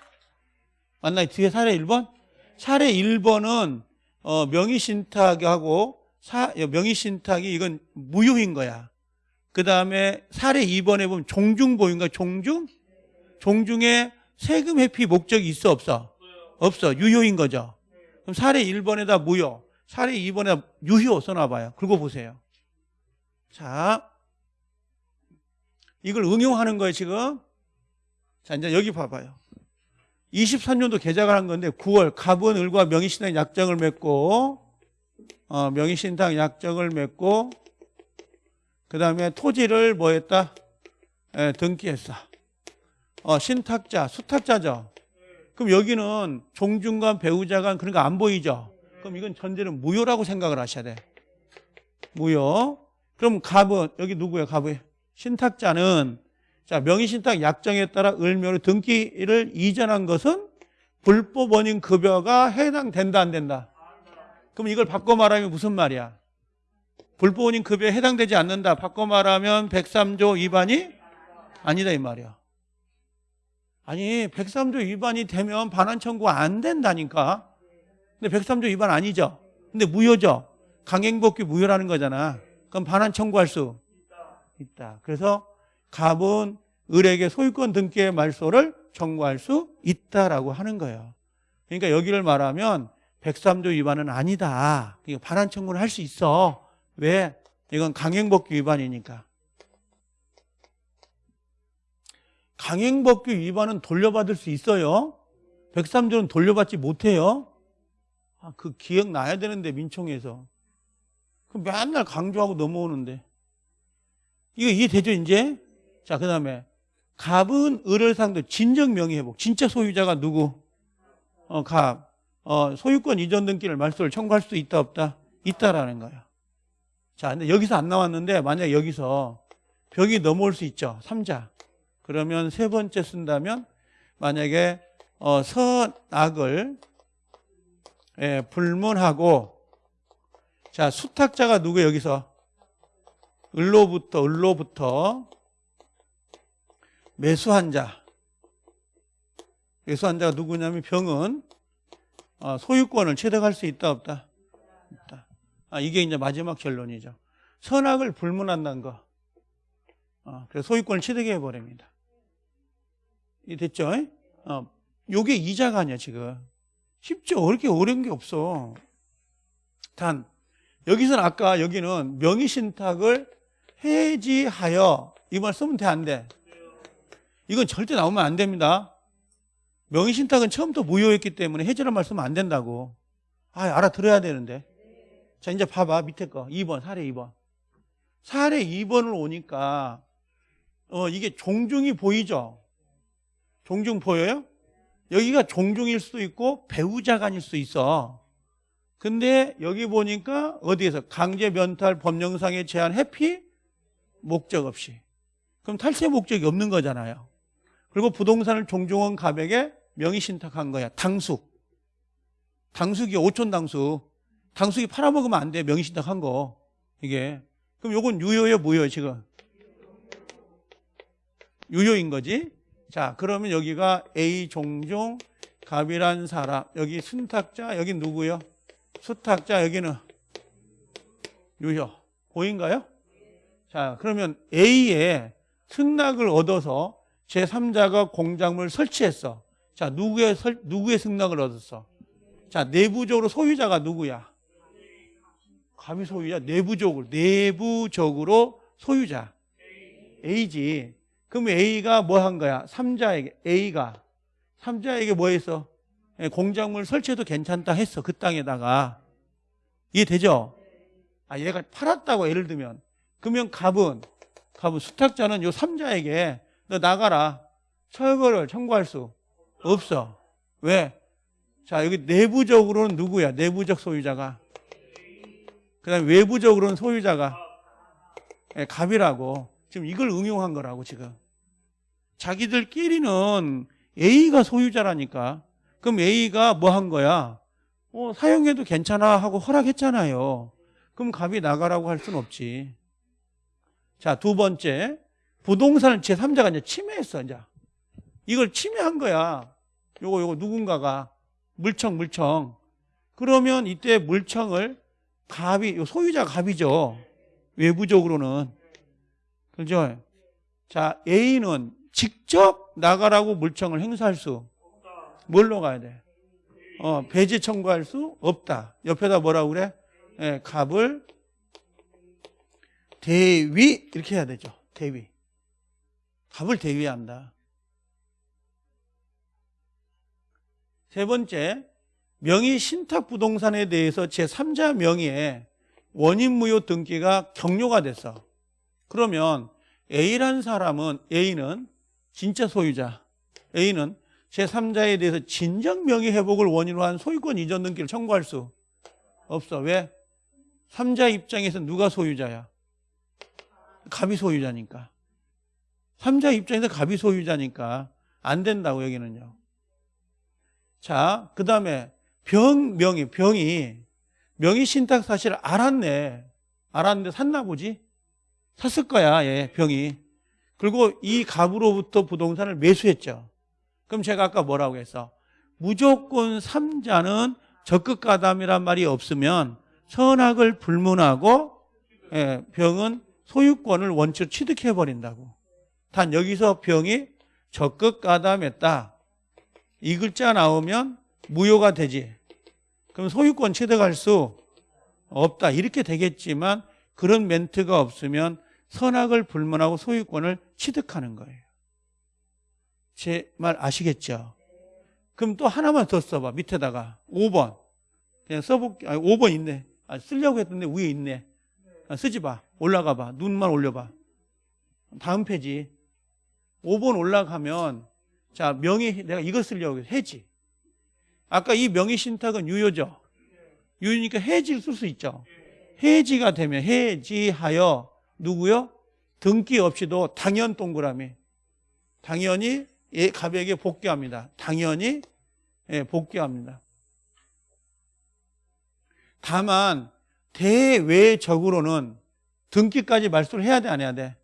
맞나요? 뒤에 사례 1번? 사례 1번은 어, 명의신탁하고 사, 명의신탁이 이건 무효인 거야. 그 다음에 사례 2번에 보면 종중보유인가 종중? 종중에 세금 회피 목적이 있어 없어? 없어. 유효인 거죠. 그럼 사례 1번에다 무효, 사례 2번에다 유효 써놔봐요. 긁어 보세요. 자, 이걸 응용하는 거예요, 지금. 자, 이제 여기 봐봐요. 23년도 개작을 한 건데 9월 갑은 을과 명의신탁 약정을 맺고 어, 명의신탁 약정을 맺고 그 다음에 토지를 뭐 했다? 에, 등기했어. 어, 신탁자, 수탁자죠. 그럼 여기는 종중간 배우자간 거안 보이죠? 그럼 이건 전제는 무효라고 생각을 하셔야 돼. 무효. 그럼 갑은 여기 누구예요? 갑은 신탁자는 자 명의신탁 약정에 따라 을묘로 등기를 이전한 것은 불법 원인 급여가 해당된다 안 된다? 그럼 이걸 바꿔 말하면 무슨 말이야? 불법 원인 급여에 해당되지 않는다. 바꿔 말하면 103조 위반이 아니다 이 말이야. 아니 103조 위반이 되면 반환 청구가 안 된다니까. 근데 103조 위반 아니죠. 근데 무효죠. 강행법규 무효라는 거잖아. 그럼 반환 청구할 수 있다. 그래서 갑은 을에게 소유권 등기의 말소를 청구할 수 있다라고 하는 거예요. 그러니까 여기를 말하면 103조 위반은 아니다. 반환 청구를 할 수 있어. 왜? 이건 강행법규 위반이니까. 강행법규 위반은 돌려받을 수 있어요. 103조는 돌려받지 못해요. 아, 그 기억 나야 되는데 민총에서. 그 맨날 강조하고 넘어오는데. 이거 이해되죠 이제? 자, 그 다음에 갑은 을을 상대 진정 명의회복. 진짜 소유자가 누구? 어, 갑. 어, 소유권 이전 등기를 말소를 청구할 수 있다 없다? 있다라는 거야. 자, 근데 여기서 안 나왔는데 만약 여기서 벽이 넘어올 수 있죠. 3자. 그러면 세 번째 쓴다면 만약에 어, 선악을 예, 불문하고 자 수탁자가 누구 여기서 을로부터 을로부터 매수한 자. 매수한 자가 누구냐면 병은 어, 소유권을 취득할 수 있다 없다? 있다. 아, 이게 이제 마지막 결론이죠. 선악을 불문한다는 거. 어, 그래서 소유권을 취득해 버립니다. 이 됐죠? 어, 요게 이자가 아니야 지금. 쉽죠? 그렇게 어려운 게 없어. 단 여기서는 아까 여기는 명의신탁을 해지하여 이 말 쓰면 돼 안 돼? 이건 절대 나오면 안 됩니다. 명의신탁은 처음부터 무효였기 때문에 해지란 말 쓰면 안 된다고. 아 알아들어야 되는데. 자 이제 봐봐 밑에 거. 2번 사례 2번. 사례 2번을 오니까 어 이게 종중이 보이죠? 종중 보여요? 여기가 종중일 수도 있고 배우자 간일 수도 있어. 근데 여기 보니까 어디에서 강제 면탈 법령상의 제한 회피? 목적 없이. 그럼 탈세 목적이 없는 거잖아요 그리고 부동산을 종중원 가백에 명의신탁한 거야. 당숙 당숙이 5촌 당숙 당숙이 팔아먹으면 안 돼. 명의신탁한 거. 이게. 그럼 요건 유효예요 무효예요 지금? 유효인 거지? 자 그러면 여기가 A 종종 갑이란 사람. 여기 순탁자 여기 누구요? 수탁자 여기는? 유효. 보인가요? 자, 그러면 A에 승낙을 얻어서 제3자가 공작물 설치했어. 자, 누구의 설, 누구의 승낙을 얻었어? 자, 내부적으로 소유자가 누구야? 갑이 소유자, 내부적으로, 내부적으로 소유자. A지. 그럼 A가 뭐 한 거야? 3자에게, A가. 3자에게 뭐 했어? 예, 공작물 설치해도 괜찮다 했어. 그 땅에다가. 이해되죠? 아, 얘가 팔았다고 예를 들면. 그러면 갑은, 갑은 수탁자는 요 3자에게 너 나가라. 철거를 청구할 수 없어. 왜? 자, 여기 내부적으로는 누구야? 내부적 소유자가. 그 다음에 외부적으로는 소유자가 예, 갑이라고. 지금 이걸 응용한 거라고, 지금. 자기들끼리는 A가 소유자라니까. 그럼 A가 뭐 한 거야? 어, 사용해도 괜찮아 하고 허락했잖아요. 그럼 갑이 나가라고 할 수는 없지. 자, 두 번째. 부동산을 제3자가 이제 침해했어, 이제. 이걸 침해한 거야. 요거, 요거 누군가가. 물청, 물청. 그러면 이때 물청을 갑이, 요 소유자 갑이죠. 외부적으로는. 그죠? 자, A는 직접 나가라고 물청을 행사할 수. 뭘로 가야 돼? 어, 배제 청구할 수 없다. 옆에다 뭐라고 그래? 예, 갑을 대위 이렇게 해야 되죠. 대위. 갑을 대위한다. 세 번째, 명의 신탁 부동산에 대해서 제3자 명의의 원인 무효 등기가 격려가 됐어. 그러면 A란 사람은 A는 진짜 소유자. A는 제3자에 대해서 진정 명의 회복을 원인으로 한 소유권 이전 등기를 청구할 수 없어. 왜? 3자 입장에서 누가 소유자야? 갑이 소유자니까. 3자 입장에서 갑이 소유자니까 안 된다고 여기는요. 자, 그 다음에 병, 명의, 병이 명의 신탁 사실을 알았네. 알았는데 샀나 보지? 샀을 거야, 얘, 병이. 그리고 이 갑으로부터 부동산을 매수했죠. 그럼 제가 아까 뭐라고 했어? 무조건 3자는 적극가담이란 말이 없으면 선악을 불문하고 예, 병은 소유권을 원칙 취득해버린다고. 단 여기서 병이 적극 가담했다. 이 글자 나오면 무효가 되지. 그럼 소유권 취득할 수 없다. 이렇게 되겠지만 그런 멘트가 없으면 선악을 불문하고 소유권을 취득하는 거예요. 제 말 아시겠죠? 그럼 또 하나만 더 써봐. 밑에다가 5번. 그냥 써볼게. 아, 5번 있네. 아, 쓰려고 했는데 위에 있네. 아, 쓰지 마. 올라가 봐. 눈만 올려봐. 다음 페이지. 5번 올라가면 자 명의 내가 이거 쓰려고 해지. 아까 이 명의 신탁은 유효죠. 유효니까 해지를 쓸 수 있죠. 해지가 되면 해지하여 누구요? 등기 없이도 당연 동그라미. 당연히 예, 갑에게 복귀합니다. 당연히 예, 복귀합니다. 다만 대외적으로는 등기까지 말소를 해야 돼, 안 해야 돼?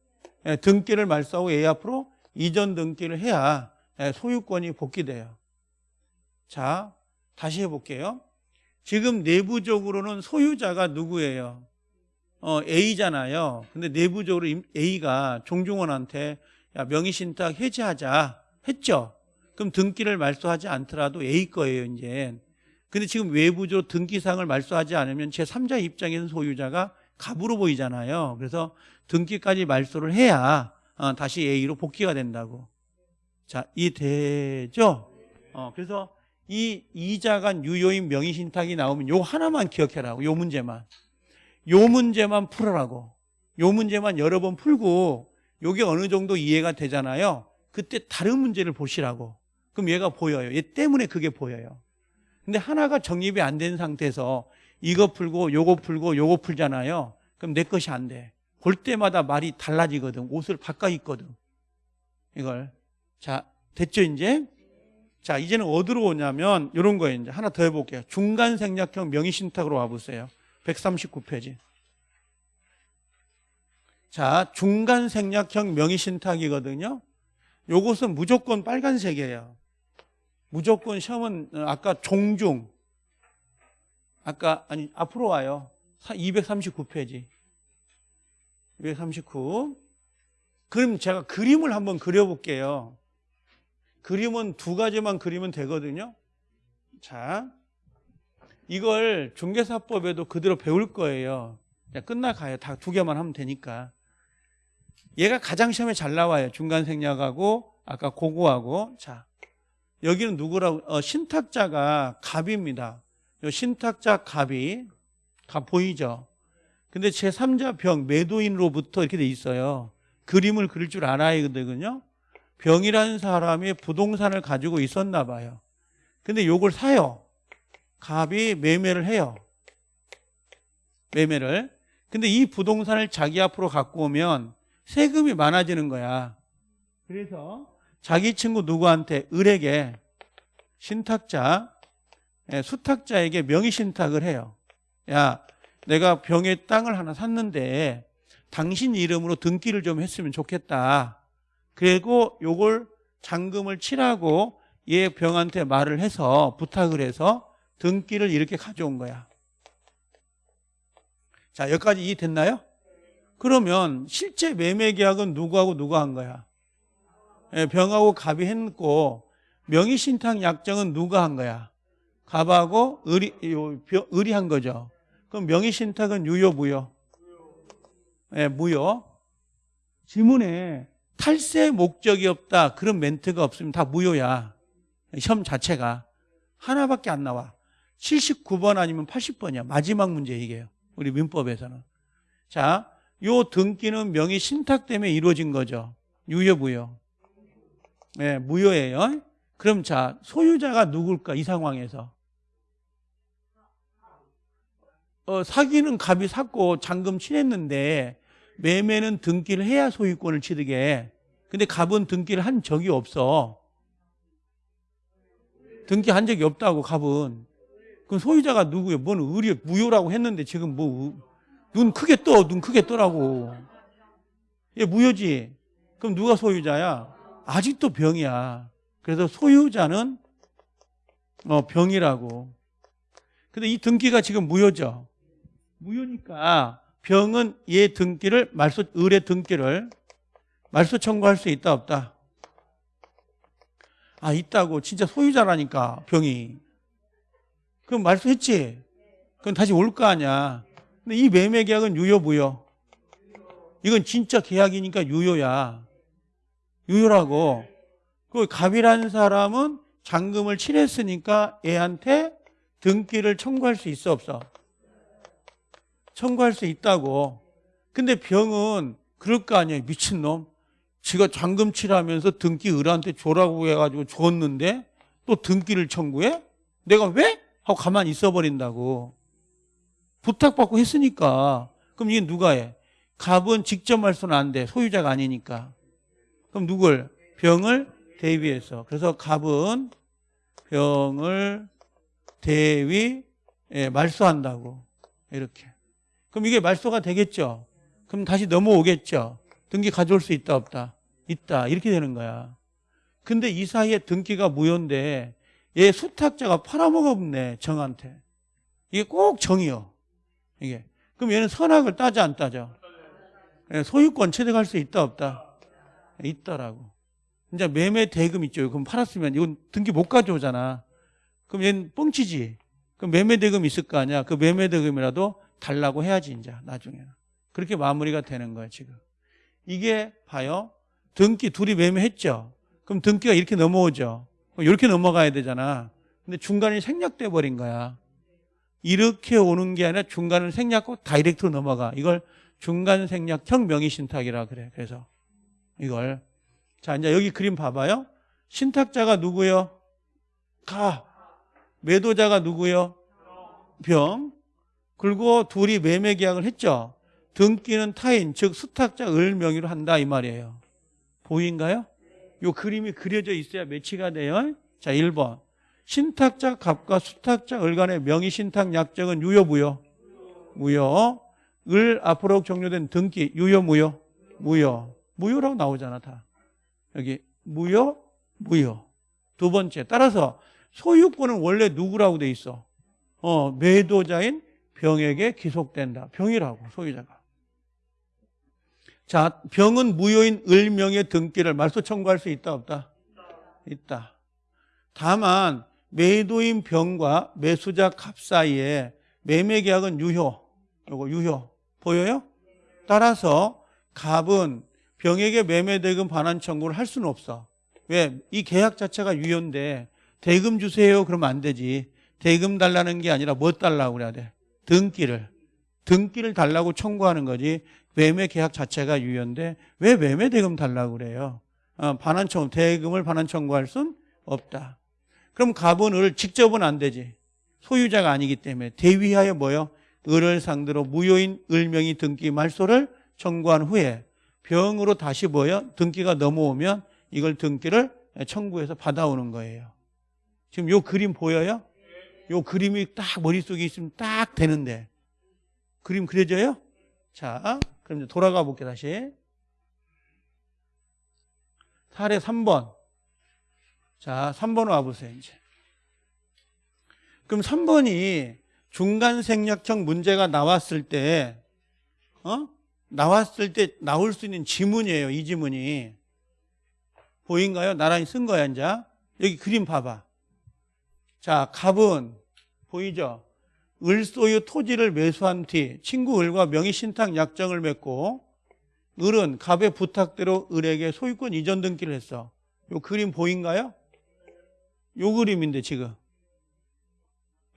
예, 등기를 말소하고 A 앞으로 이전 등기를 해야 예, 소유권이 복귀돼요. 자, 다시 해볼게요. 지금 내부적으로는 소유자가 누구예요? 어, A잖아요. 근데 내부적으로 A가 종중원한테 야, 명의신탁 해지하자 했죠. 그럼 등기를 말소하지 않더라도 A 거예요, 이제. 근데 지금 외부적으로 등기상을 말소하지 않으면 제3자 입장에서 소유자가 갑으로 보이잖아요. 그래서 등기까지 말소를 해야 어, 다시 A로 복귀가 된다고. 자, 이 되죠? 어, 그래서 이 이자간 유효인 명의신탁이 나오면 요 하나만 기억해라고. 요 문제만. 요 문제만 풀어라고. 요 문제만 여러 번 풀고 요게 어느 정도 이해가 되잖아요. 그때 다른 문제를 보시라고. 그럼 얘가 보여요. 얘 때문에 그게 보여요. 근데 하나가 정립이 안 된 상태에서 이거 풀고 요거 풀고 요거 풀잖아요. 그럼 내 것이 안 돼. 볼 때마다 말이 달라지거든. 옷을 바꿔 입거든. 이걸. 자, 됐죠, 이제? 자, 이제는 어디로 오냐면 이런 거예요. 이제 하나 더 해볼게요. 중간 생략형 명의신탁으로 와보세요. 139페이지. 자, 중간 생략형 명의신탁이거든요. 요것은 무조건 빨간색이에요. 무조건 시험은 아까 종중 아까 아니 앞으로 와요. 239페이지. 239. 그럼 제가 그림을 한번 그려볼게요. 그림은 두 가지만 그리면 되거든요. 자, 이걸 중개사법에도 그대로 배울 거예요. 끝나가요. 다 두 개만 하면 되니까. 얘가 가장 시험에 잘 나와요. 중간 생략하고 아까 고고하고. 자, 여기는 누구라고? 어, 신탁자가 갑입니다. 요 신탁자 갑이 갑 보이죠? 근데 제3자 병 매도인으로부터 이렇게 돼 있어요. 그림을 그릴 줄 알아야 되거든요. 병이라는 사람이 부동산을 가지고 있었나 봐요. 근데 요걸 사요. 갑이 매매를 해요. 매매를. 근데 이 부동산을 자기 앞으로 갖고 오면 세금이 많아지는 거야. 그래서 자기 친구 누구한테 을에게 신탁자, 예, 수탁자에게 명의 신탁을 해요. 야, 내가 병의 땅을 하나 샀는데 당신 이름으로 등기를 좀 했으면 좋겠다. 그리고 요걸 잔금을 치라고 얘 병한테 말을 해서 부탁을 해서 등기를 이렇게 가져온 거야. 자, 여기까지 이해 됐나요? 그러면 실제 매매 계약은 누구하고 누가 한 거야? 예, 병하고 갑이 했고 명의 신탁 약정은 누가 한 거야? 갑하고 을이 요, 병- 을이 한 거죠. 그럼 명의 신탁은 유효 무효? 예, 무효. 지문에 탈세 목적이 없다 그런 멘트가 없으면 다 무효야. 시험 자체가 하나밖에 안 나와. 79번 아니면 80번이야. 마지막 문제 이게요. 우리 민법에서는. 자, 요 등기는 명의 신탁 때문에 이루어진 거죠. 유효 무효. 네, 무효예요. 그럼 자, 소유자가 누굴까 이 상황에서? 어, 사기는 갑이 샀고 잔금 치렀는데 매매는 등기를 해야 소유권을 취득해. 근데 갑은 등기를 한 적이 없어. 등기 한 적이 없다고 갑은. 그럼 소유자가 누구예요? 뭔 의리 무효라고 했는데 지금 뭐 눈 크게 떠, 눈 크게 떠라고. 얘 무효지. 그럼 누가 소유자야? 아직도 병이야. 그래서 소유자는 어, 병이라고. 근데 이 등기가 지금 무효죠. 무효니까 병은 얘 등기를 말소 을의 등기를 말소 청구할 수 있다 없다. 아 있다고 진짜 소유자라니까 병이. 그럼 말소했지. 그럼 다시 올 거 아니야. 근데 이 매매 계약은 유효 무효. 이건 진짜 계약이니까 유효야. 유효라고. 그 갑이라는 사람은 잔금을 치렀으니까 얘한테 등기를 청구할 수 있어 없어? 청구할 수 있다고. 근데 병은 그럴 거 아니에요. 미친놈. 지가 잔금 치라면서 등기 을한테 줘라고 해가지고 줬는데 또 등기를 청구해? 내가 왜? 하고 가만히 있어버린다고. 부탁받고 했으니까. 그럼 이게 누가 해? 갑은 직접 말소는 안 돼. 소유자가 아니니까. 그럼 누굴? 병을 대위해서. 그래서 갑은 병을 대위 예, 말소한다고. 이렇게. 그럼 이게 말소가 되겠죠? 그럼 다시 넘어오겠죠? 등기 가져올 수 있다 없다? 있다. 이렇게 되는 거야. 근데 이 사이에 등기가 무효인데 얘 수탁자가 팔아먹었네 정한테. 이게 꼭 정이요. 이게. 그럼 얘는 선악을 따져 안 따져? 예, 소유권 취득할 수 있다 없다? 있다라고. 이제 매매 대금 있죠. 그럼 팔았으면 이건 등기 못 가져오잖아. 그럼 얘는 뻥치지. 그럼 매매 대금 있을 거 아니야. 그 매매 대금이라도 달라고 해야지 이제 나중에는. 그렇게 마무리가 되는 거예요 지금. 이게 봐요. 등기 둘이 매매했죠. 그럼 등기가 이렇게 넘어오죠. 이렇게 넘어가야 되잖아. 근데 중간에 생략돼 버린 거야. 이렇게 오는 게 아니라 중간을 생략하고 다이렉트로 넘어가. 이걸 중간 생략형 명의신탁이라 그래. 그래서 이걸 자 이제 여기 그림 봐봐요. 신탁자가 누구요? 가. 매도자가 누구요? 병. 그리고 둘이 매매 계약을 했죠. 등기는 타인, 즉 수탁자 을 명의로 한다 이 말이에요. 보인가요? 요 그림이 그려져 있어야 매치가 돼요. 자, 1번. 신탁자 갑과 수탁자 을 간의 명의 신탁 약정은 유효 무효? 무효. 을 앞으로 종료된 등기 유효 무효? 무효. 무효라고 나오잖아, 다. 여기 무효, 무효. 두 번째. 따라서 소유권은 원래 누구라고 돼 있어? 어, 매도자인 병에게 기속된다. 병이라고 소유자가. 자, 병은 무효인 을명의 등기를 말소 청구할 수 있다 없다? 있다. 다만 매도인 병과 매수자 값 사이에 매매 계약은 유효. 요거 유효. 보여요? 따라서 갑은 병에게 매매 대금 반환 청구를 할 수는 없어. 왜? 이 계약 자체가 유효인데 대금 주세요 그러면 안 되지. 대금 달라는 게 아니라 뭐 달라고 그래야 돼? 등기를. 등기를 달라고 청구하는 거지. 매매 계약 자체가 유효인데 왜 매매 대금 달라고 그래요? 어, 반환 청구, 대금을 반환 청구할 순 없다. 그럼 갑은 을 직접은 안 되지. 소유자가 아니기 때문에 대위하여 뭐요? 을을 상대로 무효인 을명의 등기 말소를 청구한 후에 병으로 다시 뭐요? 등기가 넘어오면 이걸 등기를 청구해서 받아오는 거예요. 지금 요 그림 보여요? 요 그림이 딱 머릿속에 있으면 딱 되는데 그림 그려져요? 자, 그럼 이제 돌아가 볼게요, 다시. 사례 3번. 자, 3번 와보세요, 이제. 그럼 3번이 중간 생략형 문제가 나왔을 때, 어? 나왔을 때 나올 수 있는 지문이에요, 이 지문이. 보인가요? 나란히 쓴 거야, 이제. 여기 그림 봐봐. 자, 갑은, 보이죠? 을소유 토지를 매수한 뒤 친구 을과 명의신탁 약정을 맺고 을은 갑의 부탁대로 을에게 소유권 이전 등기를 했어. 요 그림 보인가요? 요 그림인데 지금.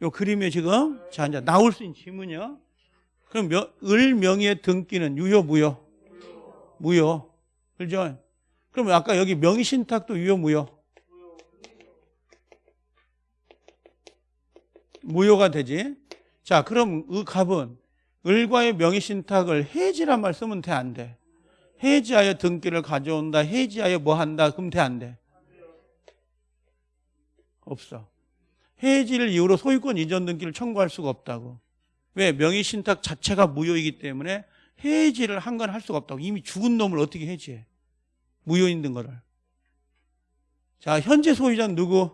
요 그림에 지금 자 이제 나올 수 있는 지문이요. 그럼 명, 을 명의의 등기는 유효 무효? 무효. 그죠? 그럼 아까 여기 명의신탁도 유효 무효? 무효가 되지. 자, 그럼 의 갑은 을과의 명의신탁을 해지란 말 쓰면 돼, 안 돼? 해지하여 등기를 가져온다, 해지하여 뭐 한다, 그럼 돼, 안 돼? 없어. 해지를 이유로 소유권 이전 등기를 청구할 수가 없다고. 왜? 명의신탁 자체가 무효이기 때문에 해지를 한 건 할 수가 없다고. 이미 죽은 놈을 어떻게 해지해? 무효 있는 거를. 자, 현재 소유자는 누구?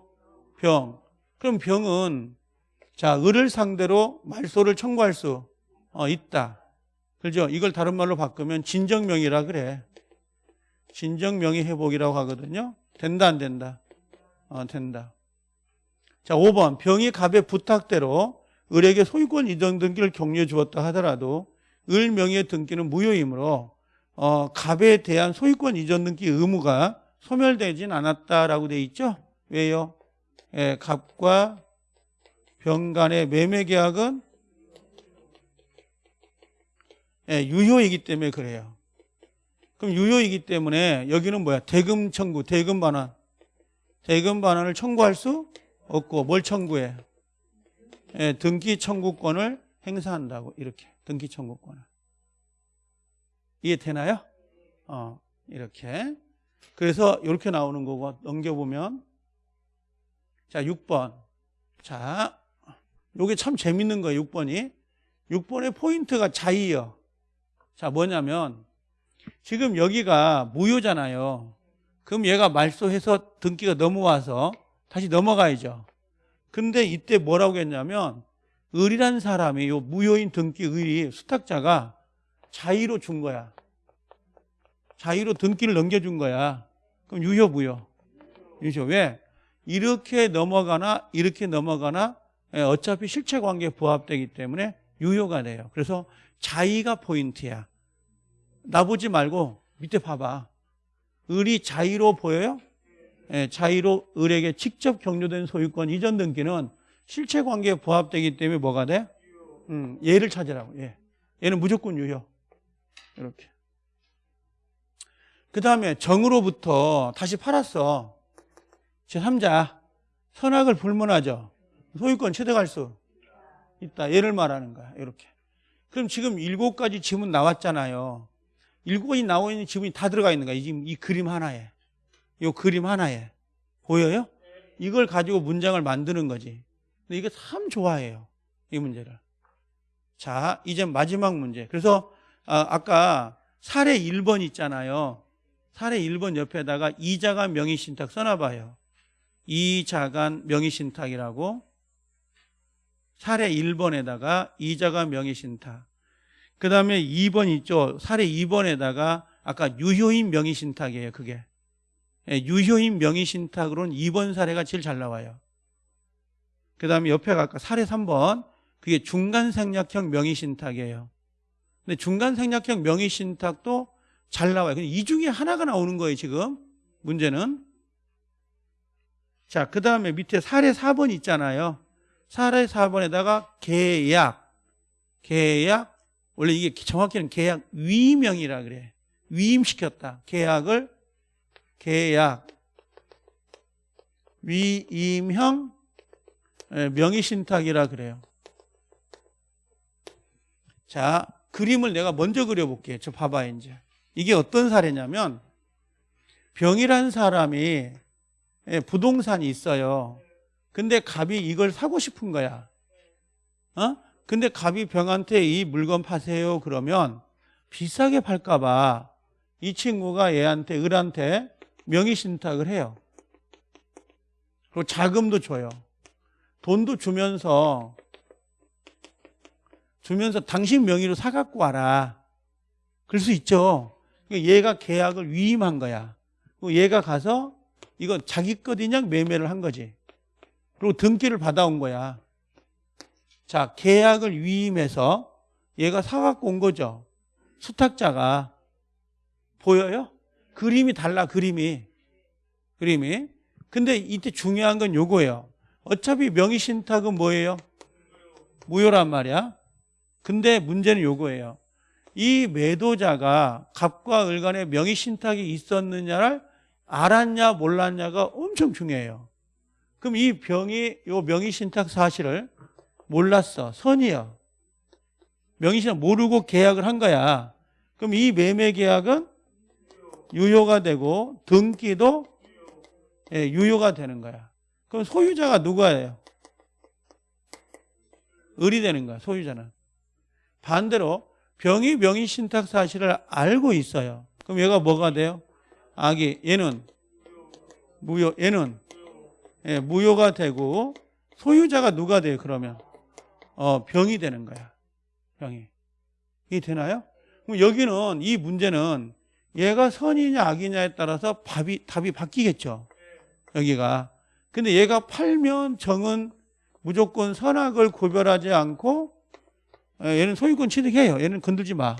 병. 그럼 병은 자, 을을 상대로 말소를 청구할 수 어, 있다. 그죠? 이걸 다른 말로 바꾸면 진정명의라 그래. 진정명의 회복이라고 하거든요. 된다, 안 된다? 어, 된다. 자, 5번. 병이 갑의 부탁대로 을에게 소유권 이전 등기를 격려해 주었다 하더라도 을 명의의 등기는 무효이므로 어, 갑에 대한 소유권 이전 등기 의무가 소멸되진 않았다라고 돼 있죠? 왜요? 예, 갑과 병 간의 매매 계약은 예, 유효이기 때문에 그래요. 그럼 유효이기 때문에 여기는 뭐야? 대금 청구, 대금 반환. 대금 반환을 청구할 수 없고 뭘 청구해? 예, 등기 청구권을 행사한다고 이렇게 등기 청구권을. 이해되나요? 어, 이렇게. 그래서 이렇게 나오는 거고 넘겨보면 자, 6번. 자, 요게 참 재밌는 거예요, 6번이. 6번의 포인트가 자의요. 자, 뭐냐면 지금 여기가 무효잖아요. 그럼 얘가 말소해서 등기가 넘어와서 다시 넘어가야죠. 근데 이때 뭐라고 했냐면 을이란 사람이 요 무효인 등기 을이 수탁자가 자의로 준 거야. 자의로 등기를 넘겨준 거야. 그럼 유효 무효? 유효. 왜? 이렇게 넘어가나 이렇게 넘어가나 예, 어차피 실체 관계에 부합되기 때문에 유효가 돼요. 그래서 자의가 포인트야. 나보지 말고 밑에 봐봐. 을이 자의로 보여요? 예, 자의로 을에게 직접 격려된 소유권 이전 등기는 실체 관계에 부합되기 때문에 뭐가 돼? 음, 얘를 찾으라고. 얘. 얘는 무조건 유효. 이렇게. 그 다음에 정으로부터 다시 팔았어. 제3자. 선악을 불문하죠. 소유권 취득할 수 있다. 얘를 말하는 거야. 이렇게. 그럼 지금 일곱 가지 지문 나왔잖아요. 일곱 가지 나와 있는 지문이 다 들어가 있는 거야. 지금 이 그림 하나에. 이 그림 하나에. 보여요? 이걸 가지고 문장을 만드는 거지. 근데 이거 참 좋아해요. 이 문제를. 자, 이제 마지막 문제. 그래서 아, 아까 사례 1번 있잖아요. 사례 1번 옆에다가 이자간 명의신탁 써놔봐요. 이자간 명의신탁이라고 사례 1번에다가 이자가 명의신탁. 그 다음에 2번 있죠. 사례 2번에다가 아까 유효인 명의신탁이에요. 그게. 예, 유효인 명의신탁으로는 2번 사례가 제일 잘 나와요. 그 다음에 옆에 아까 사례 3번 그게 중간생략형 명의신탁이에요. 근데 중간생략형 명의신탁도 잘 나와요. 근데 이 중에 하나가 나오는 거예요, 지금. 문제는. 자, 그 다음에 밑에 사례 4번 있잖아요. 사례 4번에다가 계약, 계약, 원래 이게 정확히는 계약 위임형이라 그래. 위임시켰다. 계약을 계약 위임형 예, 명의신탁이라 그래요. 자, 그림을 내가 먼저 그려볼게요. 저 봐봐요, 이제. 이게 어떤 사례냐면, 병이란 사람이 예, 부동산이 있어요. 근데 갑이 이걸 사고 싶은 거야. 어? 근데 갑이 병한테 이 물건 파세요. 그러면 비싸게 팔까 봐 이 친구가 얘한테, 을한테 명의신탁을 해요. 그리고 자금도 줘요. 돈도 주면서 주면서 당신 명의로 사갖고 와라. 그럴 수 있죠. 그러니까 얘가 계약을 위임한 거야. 얘가 가서 이건 자기 것이냐 매매를 한 거지. 그리고 등기를 받아온 거야. 자, 계약을 위임해서 얘가 사갖고 온 거죠. 수탁자가. 보여요? 그림이 달라, 그림이. 그림이. 근데 이때 중요한 건 요거예요. 어차피 명의신탁은 뭐예요? 무효란 말이야. 근데 문제는 요거예요. 이 매도자가 갑과 을 간에 명의신탁이 있었느냐를 알았냐 몰랐냐가 엄청 중요해요. 그럼 이 병이 요 명의신탁 사실을 몰랐어. 선이요. 명의신탁 모르고 계약을 한 거야. 그럼 이 매매 계약은 유효가 되고 등기도 예, 유효가 되는 거야. 그럼 소유자가 누가예요? 을이 되는 거야. 소유자는. 반대로 병이 명의 신탁 사실을 알고 있어요. 그럼 얘가 뭐가 돼요? 악이 얘는 무효 얘는 예, 무효가 되고 소유자가 누가 돼요? 그러면 어, 병이 되는 거야. 병이 이게 되나요? 그럼 여기는 이 문제는 얘가 선이냐 악이냐에 따라서 답이 답이 바뀌겠죠. 여기가 근데 얘가 팔면 정은 무조건 선악을 구별하지 않고 예, 얘는 소유권 취득해요. 얘는 건들지 마.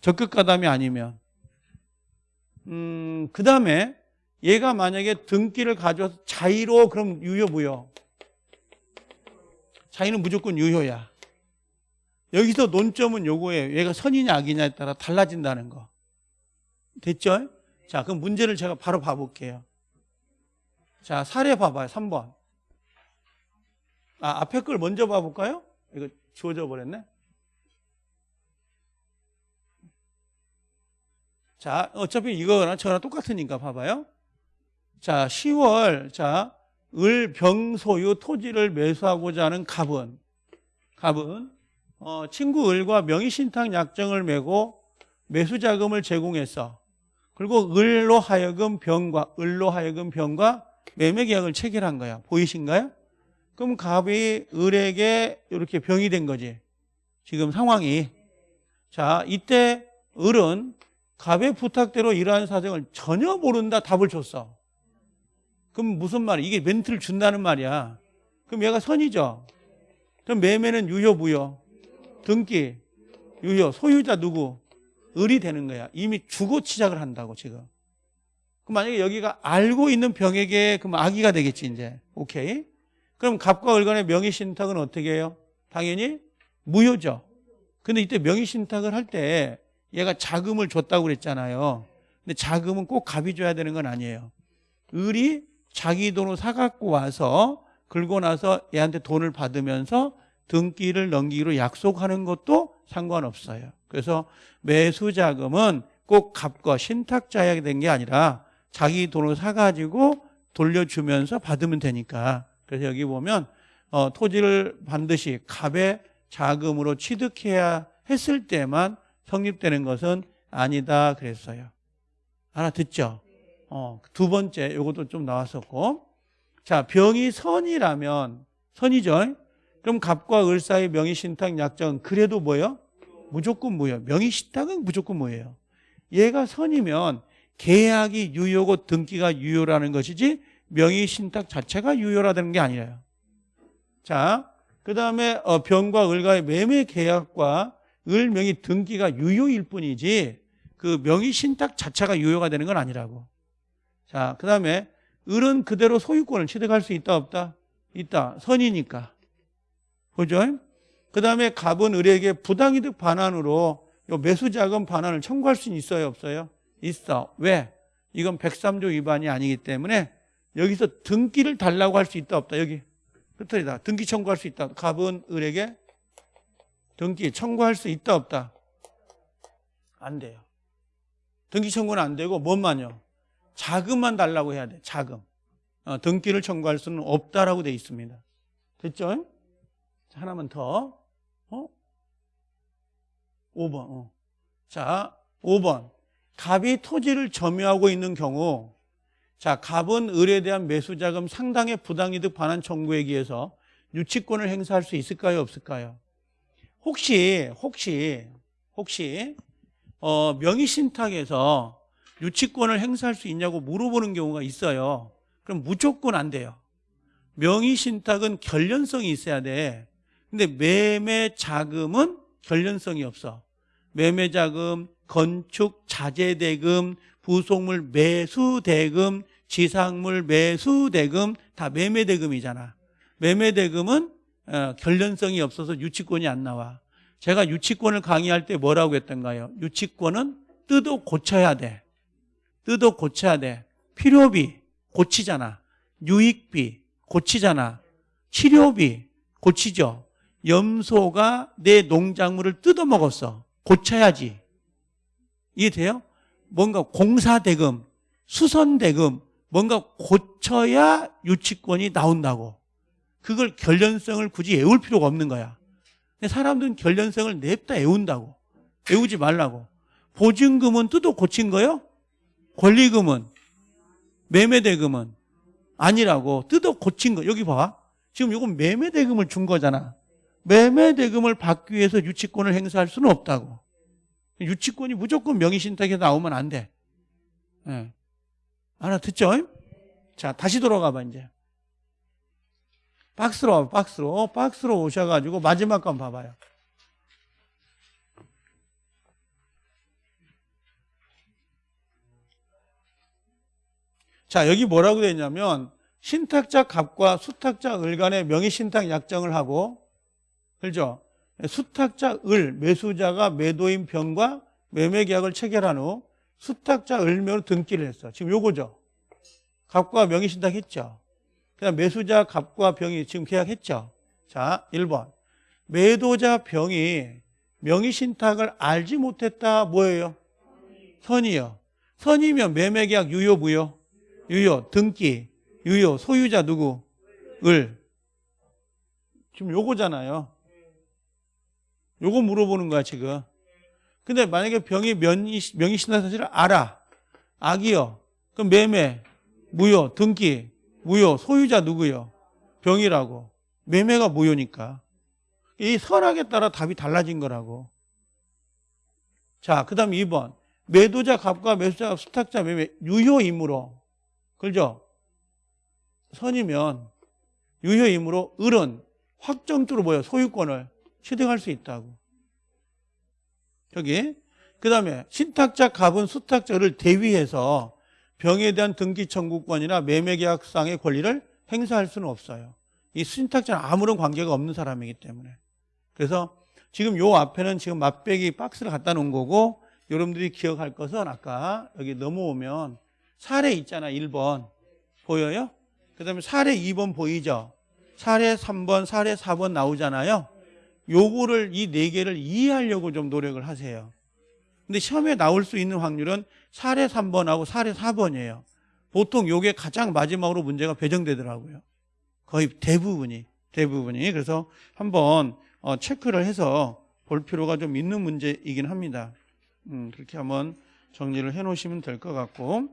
적극 가담이 아니면 음, 그 다음에 얘가 만약에 등기를 가져와서 자의로 그럼 유효 무효? 자의는 무조건 유효야. 여기서 논점은 요거예요. 얘가 선이냐 악이냐에 따라 달라진다는 거. 됐죠? 자, 그럼 문제를 제가 바로 봐볼게요. 자, 사례 봐봐요. 3번. 아, 앞에 걸 먼저 봐볼까요? 이거 지워져 버렸네. 자, 어차피 이거나 저나 똑같으니까 봐봐요. 자, 10월, 자, 을, 병, 소유, 토지를 매수하고자 하는 갑은, 갑은, 어, 친구 을과 명의신탁 약정을 매고 매수 자금을 제공했어. 그리고 을로 하여금 병과, 을로 하여금 병과 매매 계약을 체결한 거야. 보이신가요? 그럼 갑이 을에게 이렇게 병이 된 거지. 지금 상황이. 자, 이때 을은 갑의 부탁대로 이러한 사정을 전혀 모른다 답을 줬어. 그럼 무슨 말이야? 이게 멘트를 준다는 말이야. 그럼 얘가 선이죠. 그럼 매매는 유효, 무효? 등기, 유효. 소유자 누구? 을이 되는 거야. 이미 주고 시작을 한다고 지금. 그럼 만약에 여기가 알고 있는 병에게 그럼 악의가 되겠지 이제. 오케이. 그럼 갑과 을 간의 명의 신탁은 어떻게 해요? 당연히 무효죠. 근데 이때 명의 신탁을 할 때 얘가 자금을 줬다고 그랬잖아요. 근데 자금은 꼭 갑이 줘야 되는 건 아니에요. 을이 자기 돈으로 사갖고 와서 긁고 나서 얘한테 돈을 받으면서 등기를 넘기기로 약속하는 것도 상관없어요. 그래서 매수 자금은 꼭 갑과 신탁자에게 된게 아니라 자기 돈으로 사가지고 돌려주면서 받으면 되니까. 그래서 여기 보면 어, 토지를 반드시 갑의 자금으로 취득해야 했을 때만 성립되는 것은 아니다 그랬어요. 알아듣죠? 어, 두 번째, 이것도 좀 나왔었고. 자, 병이 선이라면, 선이죠? 그럼 갑과 을 사이 명의 신탁 약정은 그래도 뭐예요? 무조건 뭐예요? 명의 신탁은 무조건 뭐예요? 얘가 선이면 계약이 유효고 등기가 유효라는 것이지 명의 신탁 자체가 유효라는 게 아니에요. 자, 그 다음에 어, 병과 을과의 매매 계약과 을 명의 등기가 유효일 뿐이지 그 명의 신탁 자체가 유효가 되는 건 아니라고. 자, 그 다음에 을은 그대로 소유권을 취득할 수 있다 없다? 있다. 선이니까. 그죠? 그 다음에 갑은 을에게 부당이득 반환으로 요 매수자금 반환을 청구할 수 있어요 없어요? 있어. 왜? 이건 103조 위반이 아니기 때문에 여기서 등기를 달라고 할 수 있다 없다 여기 끝털이다. 등기 청구할 수 있다. 갑은 을에게 등기 청구할 수 있다 없다? 안 돼요. 등기 청구는 안 되고 뭔만요? 자금만 달라고 해야 돼. 자금. 어, 등기를 청구할 수는 없다라고 돼 있습니다. 됐죠? 자, 하나만 더. 어? 5번. 어. 자, 5번. 갑이 토지를 점유하고 있는 경우 자, 갑은 을에 대한 매수 자금 상당의 부당이득 반환 청구에 의해서 유치권을 행사할 수 있을까요? 없을까요? 혹시 혹시 혹시 어, 명의신탁에서 유치권을 행사할 수 있냐고 물어보는 경우가 있어요. 그럼 무조건 안 돼요. 명의신탁은 결련성이 있어야 돼. 근데 매매 자금은 결련성이 없어. 매매 자금, 건축 자재 대금, 부속물 매수 대금, 지상물 매수 대금 다 매매 대금이잖아. 매매 대금은 어, 결련성이 없어서 유치권이 안 나와. 제가 유치권을 강의할 때 뭐라고 했던가요? 유치권은 뜯어 고쳐야 돼. 뜯어 고쳐야 돼. 필요비 고치잖아. 유익비 고치잖아. 치료비 고치죠. 염소가 내 농작물을 뜯어 먹었어. 고쳐야지. 이해돼요? 뭔가 공사대금, 수선대금, 뭔가 고쳐야 유치권이 나온다고. 그걸 결련성을 굳이 애울 필요가 없는 거야. 사람들은 결련성을 냅다 애운다고. 애우지 말라고. 보증금은 뜯어 고친 거요? 권리금은? 매매대금은? 아니라고. 뜯어 고친 거. 여기 봐. 지금 이건 매매대금을 준 거잖아. 매매대금을 받기 위해서 유치권을 행사할 수는 없다고. 유치권이 무조건 명의신탁에 나오면 안 돼. 예. 알아 듣죠? 자, 다시 돌아가 봐, 이제. 박스로 와, 박스로. 박스로 오셔가지고 마지막 건 봐봐요. 자, 여기 뭐라고 되어 있냐면, 신탁자 갑과 수탁자 을 간의 명의 신탁 약정을 하고, 그죠? 수탁자 을, 매수자가 매도인 병과 매매 계약을 체결한 후 수탁자 을묘로 등기를 했어. 지금 요거죠. 갑과 명의 신탁 했죠. 그다음 매수자 갑과 병이 지금 계약했죠. 자, 1번. 매도자 병이 명의 신탁을 알지 못했다 뭐예요? 선이요. 선이면 매매 계약 유효 무효? 유효. 등기 유효. 소유자 누구? 을. 지금 요거잖아요. 요거 물어보는 거야 지금. 근데 만약에 병이 명의, 명의신탁 사실을 알아. 악이요. 그럼 매매, 무효, 등기, 무효, 소유자 누구요? 병이라고. 매매가 무효니까. 이 선악에 따라 답이 달라진 거라고. 자, 그 다음 2번. 매도자 갑과 매수자 수탁자 매매 유효임으로. 그죠? 선이면 유효임으로 을은 확정적으로 뭐예요? 소유권을 취득할 수 있다고. 저기. 그 다음에 신탁자 갑은 수탁자를 대위해서 병에 대한 등기 청구권이나 매매계약상의 권리를 행사할 수는 없어요. 이 신탁자는 아무런 관계가 없는 사람이기 때문에. 그래서 지금 요 앞에는 지금 맛배기 박스를 갖다 놓은 거고 여러분들이 기억할 것은 아까 여기 넘어오면 사례 있잖아 1번 보여요? 그 다음에 사례 2번 보이죠? 사례 3번, 사례 4번 나오잖아요. 요거를 이 네 개를 이해하려고 좀 노력을 하세요. 근데 시험에 나올 수 있는 확률은 사례 3번하고 사례 4번이에요. 보통 요게 가장 마지막으로 문제가 배정되더라고요. 거의 대부분이 대부분이 그래서 한번 어, 체크를 해서 볼 필요가 좀 있는 문제이긴 합니다. 음, 그렇게 한번 정리를 해 놓으시면 될 것 같고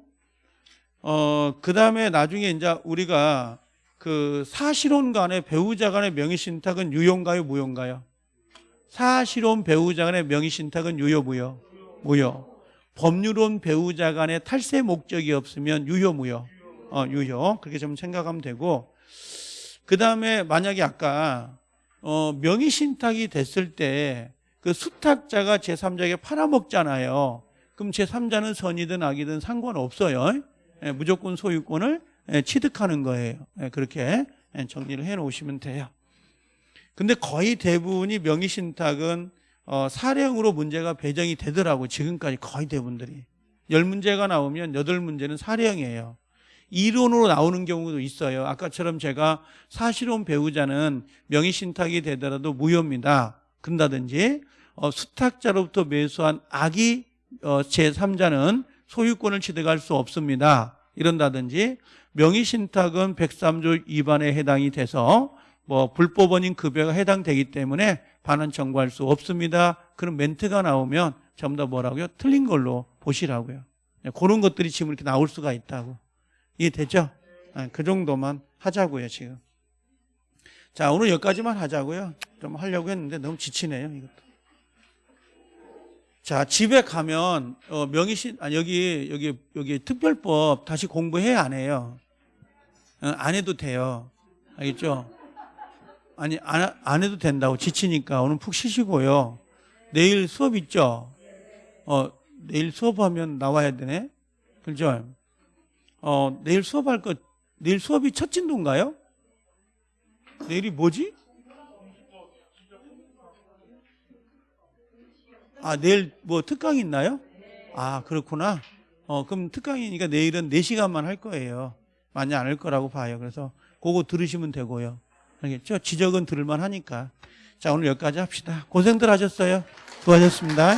어, 그 다음에 나중에 이제 우리가 그 사실혼 간의 배우자 간의 명의 신탁은 유효인가요, 무효인가요? 사실혼 배우자 간의 명의 신탁은 유효, 무효? 무효. 법률혼 배우자 간의 탈세 목적이 없으면 유효, 무효? 어, 유효. 그렇게 좀 생각하면 되고 그 다음에 만약에 아까 어, 명의 신탁이 됐을 때 그 수탁자가 제3자에게 팔아먹잖아요. 그럼 제3자는 선이든 악이든 상관없어요. 예, 무조건 소유권을 예, 취득하는 거예요. 예, 그렇게 예, 정리를 해 놓으시면 돼요. 근데 거의 대부분이 명의 신탁은 어, 사령으로 문제가 배정이 되더라고 지금까지 거의 대부분들이 열 문제가 나오면 여덟 문제는 사령이에요. 이론으로 나오는 경우도 있어요. 아까처럼 제가 사실혼 배우자는 명의 신탁이 되더라도 무효입니다. 그런다든지 어, 수탁자로부터 매수한 악이 어, 제3자는 소유권을 취득할 수 없습니다. 이런다든지 명의 신탁은 103조 위반에 해당이 돼서 뭐 불법원인 급여가 해당되기 때문에 반환 청구할 수 없습니다. 그런 멘트가 나오면 전부 다 뭐라고요? 틀린 걸로 보시라고요. 네, 그런 것들이 지금 이렇게 나올 수가 있다고. 이해되죠? 네, 그 정도만 하자고요, 지금. 자, 오늘 여기까지만 하자고요. 좀 하려고 했는데 너무 지치네요, 이것도. 자, 집에 가면 어, 명의신 아 여기 여기 여기 특별법 다시 공부해 안 해요? 어, 안 해도 돼요. 알겠죠? 아니 안, 안 해도 된다고 지치니까 오늘 푹 쉬시고요. 내일 수업 있죠? 어, 내일 수업하면 나와야 되네. 그죠? 어, 내일 수업할 거 내일 수업이 첫 진도인가요? 내일이 뭐지? 아, 내일 뭐 특강 있나요? 아, 그렇구나. 어, 그럼 특강이니까 내일은 4시간만 할 거예요. 많이 안 할 거라고 봐요. 그래서 그거 들으시면 되고요. 알겠죠? 지적은 들을만 하니까. 자, 오늘 여기까지 합시다. 고생들 하셨어요. 수고하셨습니다.